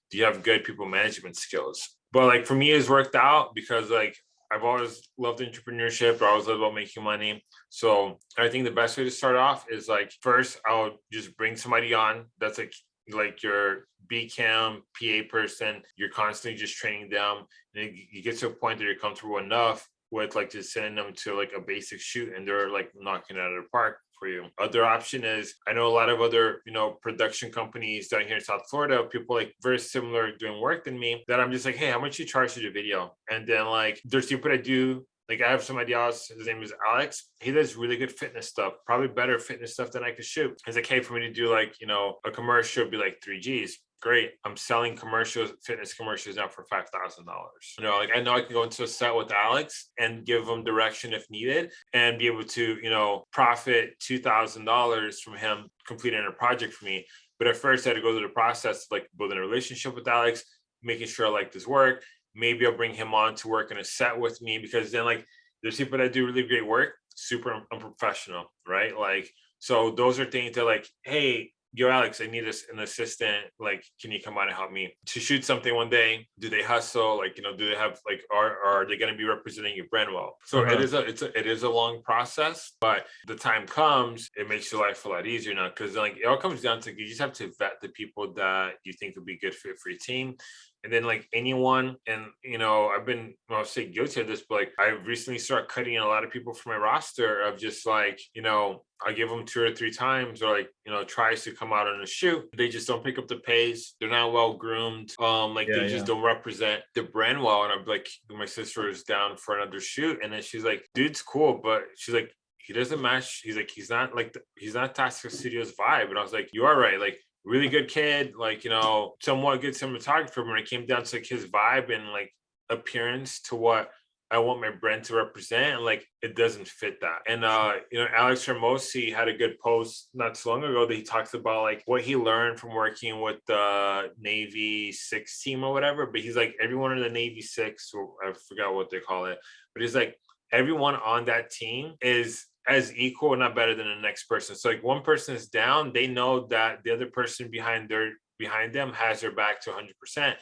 do you have good people management skills? But like for me, it's worked out because like I've always loved entrepreneurship. I always loved about making money. So I think the best way to start off is like first I'll just bring somebody on that's like like your B cam PA person. You're constantly just training them, and you- get to a point that you're comfortable enough with like just sending them to like a basic shoot, and they're like knocking it out of the park for you. Other option is I know a lot of other you know production companies down here in South Florida, people like very similar doing work than me. That I'm just like, hey, how much you charge to do video? And then like there's people that do like I have somebody else, his name is Alex. He does really good fitness stuff, probably better fitness stuff than I could shoot. Like, hey, for me to do like, you know, a commercial would be like three G's. Great. I'm selling commercials, fitness commercials now for five thousand dollars. You know, like I know I can go into a set with Alex and give him direction if needed and be able to, you know, profit two thousand dollars from him completing a project for me. But at first I had to go through the process of like building a relationship with Alex, making sure I like this work, maybe I'll bring him on to work in a set with me because then like there's people that do really great work, super unprofessional, right? Like so those are things that like, hey, yo, Alex, I need an assistant. Like, can you come out and help me to shoot something one day? Do they hustle? Like, you know, do they have like are are they going to be representing your brand well? So it Uh-huh. is a it's a, it is a long process, but the time comes, it makes your life a lot easier now because like it all comes down to you just have to vet the people that you think would be good fit for your team and then like anyone and you know i've been well, i'll say guilty of this but like i recently started cutting a lot of people from my roster of just like you know i give them two or three times or like you know tries to come out on a shoot they just don't pick up the pace. They're not well groomed. Um like Yeah, they just yeah. don't represent the brand well. And i'm like my sister is down for another shoot and then she's like dude's cool but she's like he doesn't match. He's like he's not like the, he's not Tasca Studios vibe. And I was like you are right. Like really good kid, like you know, somewhat good cinematographer. When it came down to like his vibe and like appearance to what I want my brand to represent, like it doesn't fit that. And uh, you know, Alex Hormozi had a good post not so long ago that he talks about like what he learned from working with the Navy Six team or whatever. But he's like everyone in the Navy Six, or I forgot what they call it, but he's like everyone on that team is as equal, not better than the next person. So like one person is down, they know that the other person behind their behind them has their back to 100%.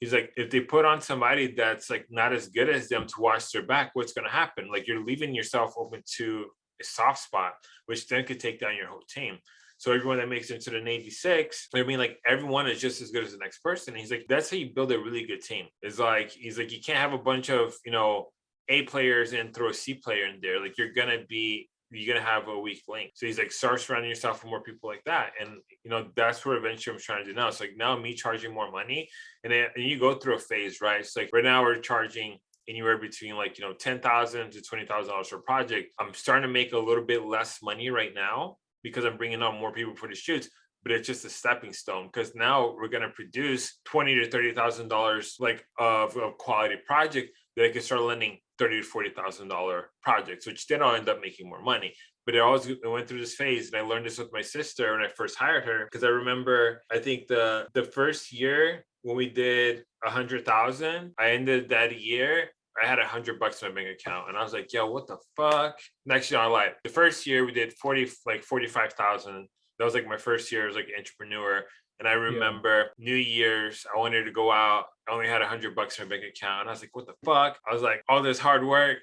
He's like, if they put on somebody that's like not as good as them to watch their back, what's going to happen? Like you're leaving yourself open to a soft spot, which then could take down your whole team. So everyone that makes it into the Navy Six, I mean, like everyone is just as good as the next person. And he's like, that's how you build a really good team. It's like he's like, you can't have a bunch of you know A players and throw a C player in there. Like you're gonna be you're gonna have a weak link. So he's like, start surrounding yourself with more people like that. And you know, that's what eventually I'm trying to do now. It's like now me charging more money, and then and you go through a phase, right? It's like right now we're charging anywhere between like you know ten thousand to twenty thousand dollars per project. I'm starting to make a little bit less money right now because I'm bringing on more people for the shoots. But it's just a stepping stone because now we're gonna produce twenty to thirty thousand dollars like of a quality project that I can start lending thirty to forty thousand dollar projects, which then I'll end up making more money. But it always went through this phase, and I learned this with my sister when I first hired her because I remember I think the the first year when we did a hundred thousand, I ended that year. I had a hundred bucks in my bank account, and I was like, "Yo, what the fuck?" Next year, I lied. The first year we did forty, like forty five thousand. That was like my first year as like an entrepreneur. And I remember yeah. New Year's, I wanted to go out. I only had a hundred bucks in my bank account. I was like, what the fuck? I was like, all this hard work,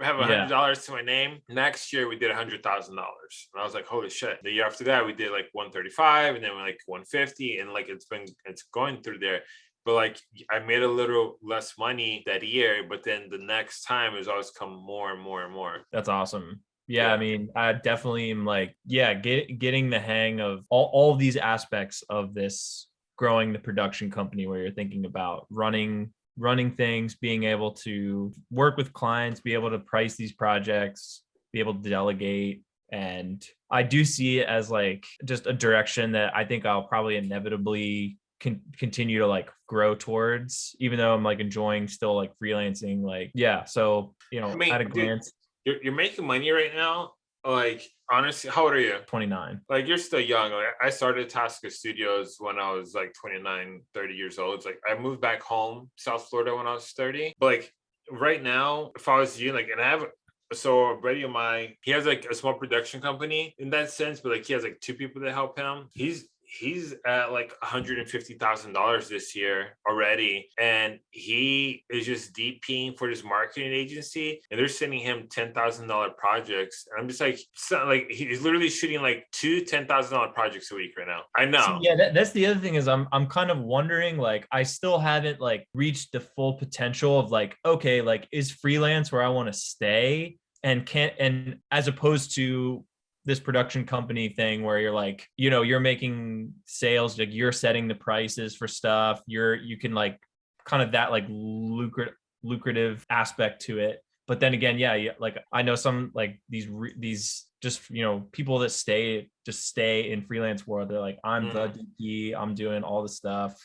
I have a hundred dollars yeah. to my name. Next year we did a hundred thousand dollars. And I was like, holy shit. The year after that, we did like 135 and then we're like 150. And like it's been it's going through there. But like I made a little less money that year, but then the next time has always come more and more and more. That's awesome yeah, I mean, I definitely am like, yeah, get, getting the hang of all, all these aspects of this growing the production company where you're thinking about running running things, being able to work with clients, be able to price these projects, be able to delegate. And I do see it as like just a direction that I think I'll probably inevitably can continue to like grow towards, even though I'm like enjoying still like freelancing. Like, yeah. So, you know, I mean, at a glance, you're, you're making money right now like honestly how old are you? 29 like you're still young. Like i started tasca studios when i was like 29 30 years old. It's like i moved back home south florida when i was 30 but like right now if i was you like and i have so a buddy of mine he has like a small production company in that sense but like he has like two people that help him. He's he's at like $150,000 this year already. And he is just DPing for this marketing agency and they're sending him $10,000 projects. And I'm just like, like he's literally shooting like two $10,000 projects a week right now. I know. Yeah. That, that's the other thing is I'm, I'm kind of wondering, like, I still haven't like reached the full potential of like, okay, like is freelance where I want to stay? and can't and as opposed to this production company thing where you're like, you know, you're making sales, like you're setting the prices for stuff. You're you can like kind of that like lucrative lucrative aspect to it. But then again, yeah, like I know some like these these just you know people that stay just stay in freelance world. They're like, I'm the mm-hmm. DP, I'm doing all the stuff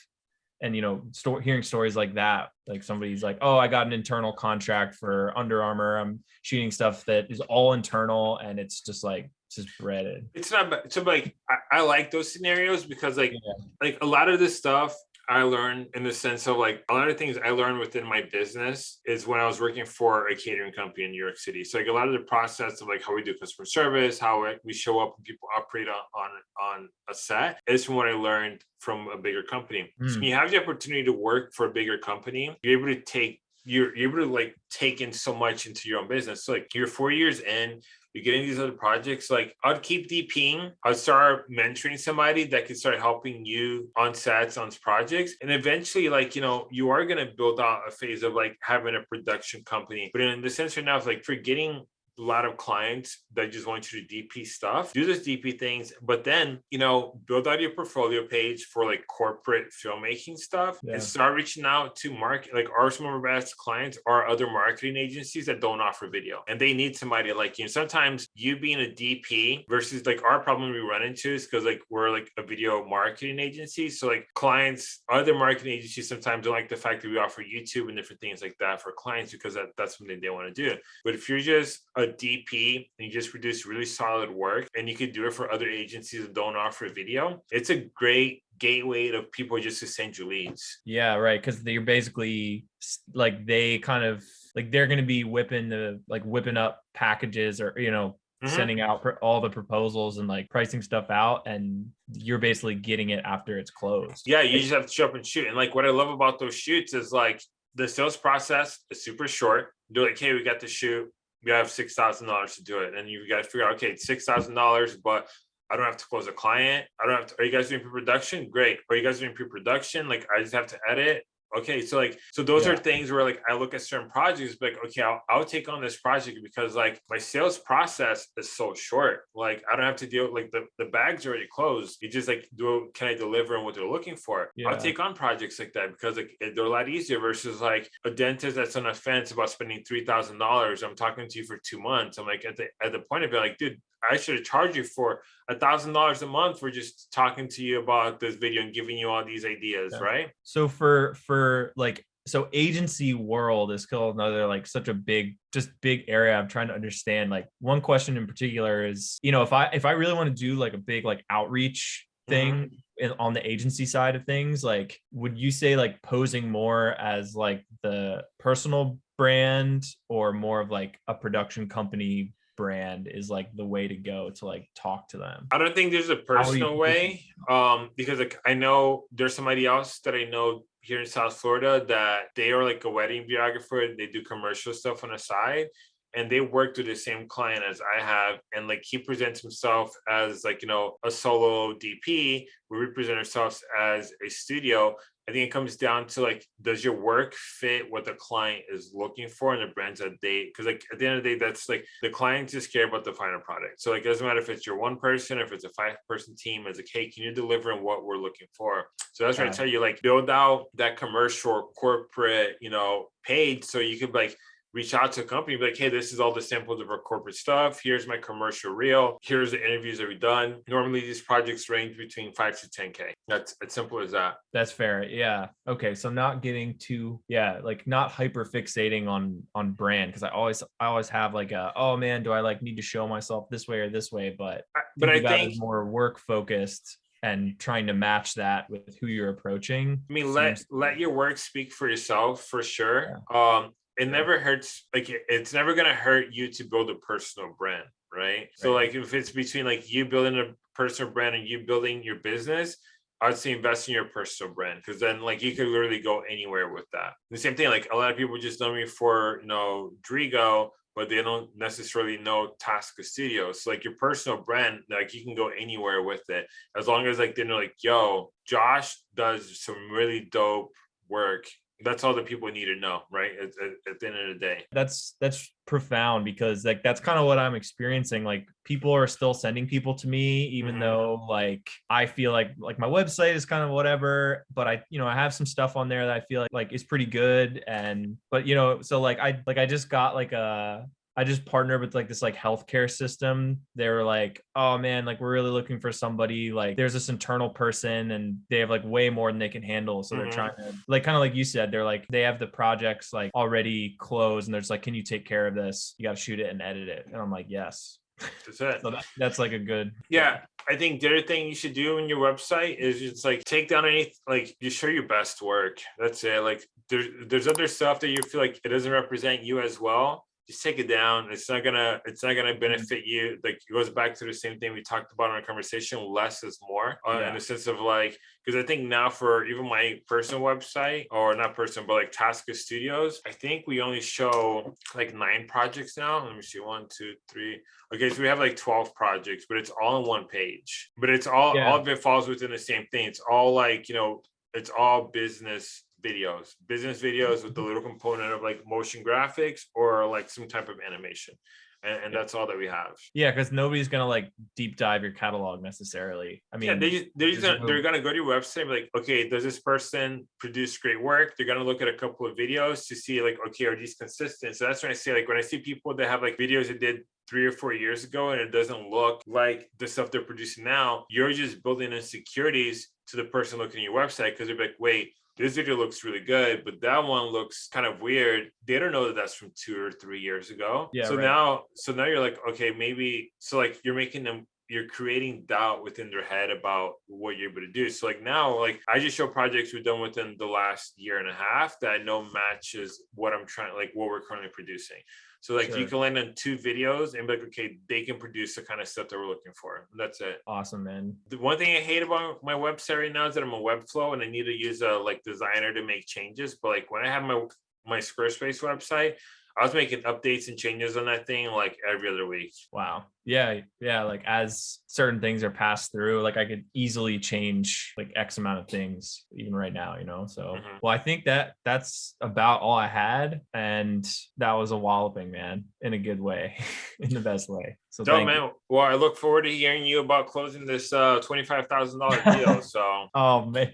and you know hearing stories like that like somebody's like oh i got an internal contract for under armour i'm shooting stuff that is all internal and it's just like just breaded. It's not bad. So like I, I like those scenarios because like yeah. like a lot of this stuff I learned in the sense of like a lot of things I learned within my business is when I was working for a catering company in New York City. So like a lot of the process of like how we do customer service, how we show up and people operate on on, on a set is from what I learned from a bigger company. Mm. So when you have the opportunity to work for a bigger company, you're able to take you're, you're able to like take in so much into your own business. So like you're four years in, you're getting these other projects, like I'd keep DPing. I'd start mentoring somebody that could start helping you on sets, on projects. And eventually, like, you know, you are going to build out a phase of like having a production company. But in the sense right now, it's like for getting a lot of clients that just want you to DP stuff, do those DP things, but then, you know, build out your portfolio page for like corporate filmmaking stuff Yeah. and start reaching out to market like our some of our best clients are other marketing agencies that don't offer video and they need somebody like you. Sometimes you being a DP versus like our problem we run into is because like we're like a video marketing agency. So like clients, other marketing agencies sometimes don't like the fact that we offer YouTube and different things like that for clients because that, that's something they want to do. But if you're just a DP and you just produce really solid work and you could do it for other agencies that don't offer video, it's a great gateway to people just to send you leads. Yeah, right. Because they're basically like they kind of like they're going to be whipping the like whipping up packages or you know Mhm. sending out all the proposals and like pricing stuff out, and you're basically getting it after it's closed. Yeah, you just have to show up and shoot. And like what I love about those shoots is like the sales process is super short. They're like, hey, we got the shoot. We have six thousand dollars to do it. And you got to figure out, okay, it's six thousand dollars, but I don't have to close a client. I don't have to. Are you guys doing pre-production? Great. Are you guys doing pre-production? Like I just have to edit. Okay, so like, so those are things where like I look at certain projects, like, okay, I'll, I'll take on this project because like my sales process is so short. Like I don't have to deal like the, the bag's already closed. You just like do can I deliver on what they're looking for? Yeah. I'll take on projects like that because like they're a lot easier versus like a dentist that's on a fence about spending three thousand dollars. I'm talking to you for two months. I'm like at the at the point of it, like, dude, I should have charged you for a thousand dollars a month for just talking to you about this video and giving you all these ideas, Yeah. right? So for for like so agency world is still another like such a big just big area i'm trying to understand like one question in particular is you know if i if i really want to do like a big like outreach thing mm-hmm. in, on the agency side of things like would you say like posing more as like the personal brand or more of like a production company brand is like the way to go to like talk to them I don't think there's a personal way, um, because like I know there's somebody else that I know here in South Florida that they are like a wedding videographer. and They do commercial stuff on the side, and they work with the same client as I have. And like he presents himself as like you know a solo DP. We represent ourselves as a studio. I think it comes down to like, does your work fit what the client is looking for and the brands that they? Because like at the end of the day, that's like the clients just care about the final product. So like, it doesn't matter if it's your one person, if it's a five person team. It's like, hey, can you deliver on what we're looking for? So that's why I tell you, like, build out that commercial corporate, you know, page so you could like reach out to a company, be like, hey, this is all the samples of our corporate stuff. Here's my commercial reel. Here's the interviews that we've done. Normally, these projects range between five to 10K. That's as simple as that. That's fair. Yeah. Okay. So not getting too yeah, like not hyper fixating on on brand because I always I always have like a oh man, do I like need to show myself this way or this way? But I- But I think more work focused and trying to match that with who you're approaching. I mean, let let your work speak for yourself for sure. Um, it never hurts. Like it- it's never gonna hurt you to build a personal brand, right? So like if it's between like you building a personal brand and you building your business, I'd say invest in your personal brand because then like you could literally go anywhere with that. The same thing, like a lot of people just know me for you know Drigo, but they don't necessarily know Tasca Studios. So like your personal brand, like you can go anywhere with it as long as like they know like, yo, Josh does some really dope work. That's all the people need to know, right? At, at, at the end of the day. That's that's profound because like that's kind of what I'm experiencing. Like people are still sending people to me, even Mhm. though like I feel like like my website is kind of whatever, but I you know I have some stuff on there that I feel like like is pretty good. And but you know, so like I like I just got like a I just partnered with like this like healthcare system. They were like, oh man, like we're really looking for somebody. Like there's this internal person and they have like way more than they can handle. So Mhm. they're trying to like kind of like you said, they're like they have the projects like already closed and they're just like, can you take care of this? You got to shoot it and edit it. And I'm like, yes. That's it. So that, that's like a good Yeah, I think the other thing you should do on your website is just like take down any like you show your best work. That's it. Like there's there's other stuff that you feel like it doesn't represent you as well. Just take it down. It's not gonna it's not gonna benefit you. Like it goes back to the same thing we talked about in our conversation. Less is more uh, in the sense of like because I think now for even my personal website or not personal but like Tasca Studios, I think we only show like nine projects now. Let me see, one, two, three. Okay, so we have like 12 projects, but it's all on one page. But it's all Yeah. all of it falls within the same thing. It's all like, you know, it's all business videos, business videos with the little component of like motion graphics or like some type of animation. and, and that's all that we have. Yeah, because nobody's gonna like deep dive your catalog necessarily. I mean, yeah, they they're just gonna, they're gonna go to your website and be like, okay, does this person produce great work? They're gonna look at a couple of videos to see like, okay, are these consistent? So that's when I say like when I see people that have like videos that did three or four years ago and it doesn't look like the stuff they're producing now, you're just building insecurities to the person looking at your website because they're like, wait, this video looks really good, but that one looks kind of weird. They don't know that that's from two or three years ago. Yeah, So right. now, so now you're like, okay, maybe. So like you're making them, you're creating doubt within their head about what you're able to do. So like now, like I just show projects we've done within the last year and a half that I know matches what I'm trying, like what we're currently producing. So like you can land on two videos and be like, okay, they can produce the kind of stuff that we're looking for. That's it. awesome, man. The one thing I hate about my website right now is that I'm a Webflow and I need to use a like designer to make changes. But like when I have my my Squarespace website, I was making updates and changes on that thing like every other week. Wow. Yeah, yeah. Like as certain things are passed through, like I could easily change like X amount of things even right now, you know. So Mhm. well, I think that that's about all I had. And that was a walloping, man, in a good way, in the best way. So So thank you. man, well, I look forward to hearing you about closing this uh twenty five thousand dollar deal. So Oh man.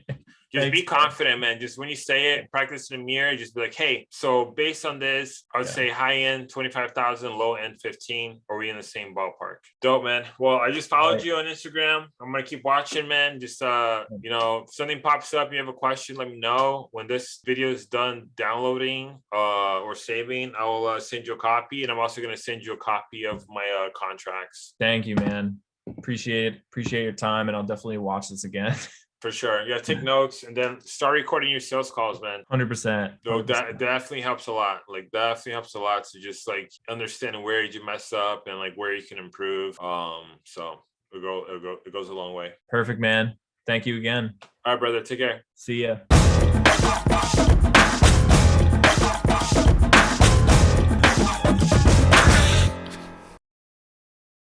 Just be confident, man. Just when you say it, practice in the mirror. Just be like, hey, so based on this, I would Yeah. say high end 25,000, low end 15. Are we in the same ballpark? Dope, man. Well, I just followed Right. you on Instagram. I'm gonna keep watching, man. Just uh, you know, if something pops up, you have a question, let me know. When this video is done downloading uh or saving, I will uh, send you a copy, and I'm also gonna send you a copy of my uh contracts. Thank you, man. Appreciate appreciate your time, and I'll definitely watch this again. For sure. Yeah, take notes and then start recording your sales calls, man. Hundred percent. No, that definitely helps a lot. Like definitely helps a lot to just like understanding where you mess up and like where you can improve. Um, so it go it go it goes a long way. Perfect, man. Thank you again. All right, brother. Take care. See ya.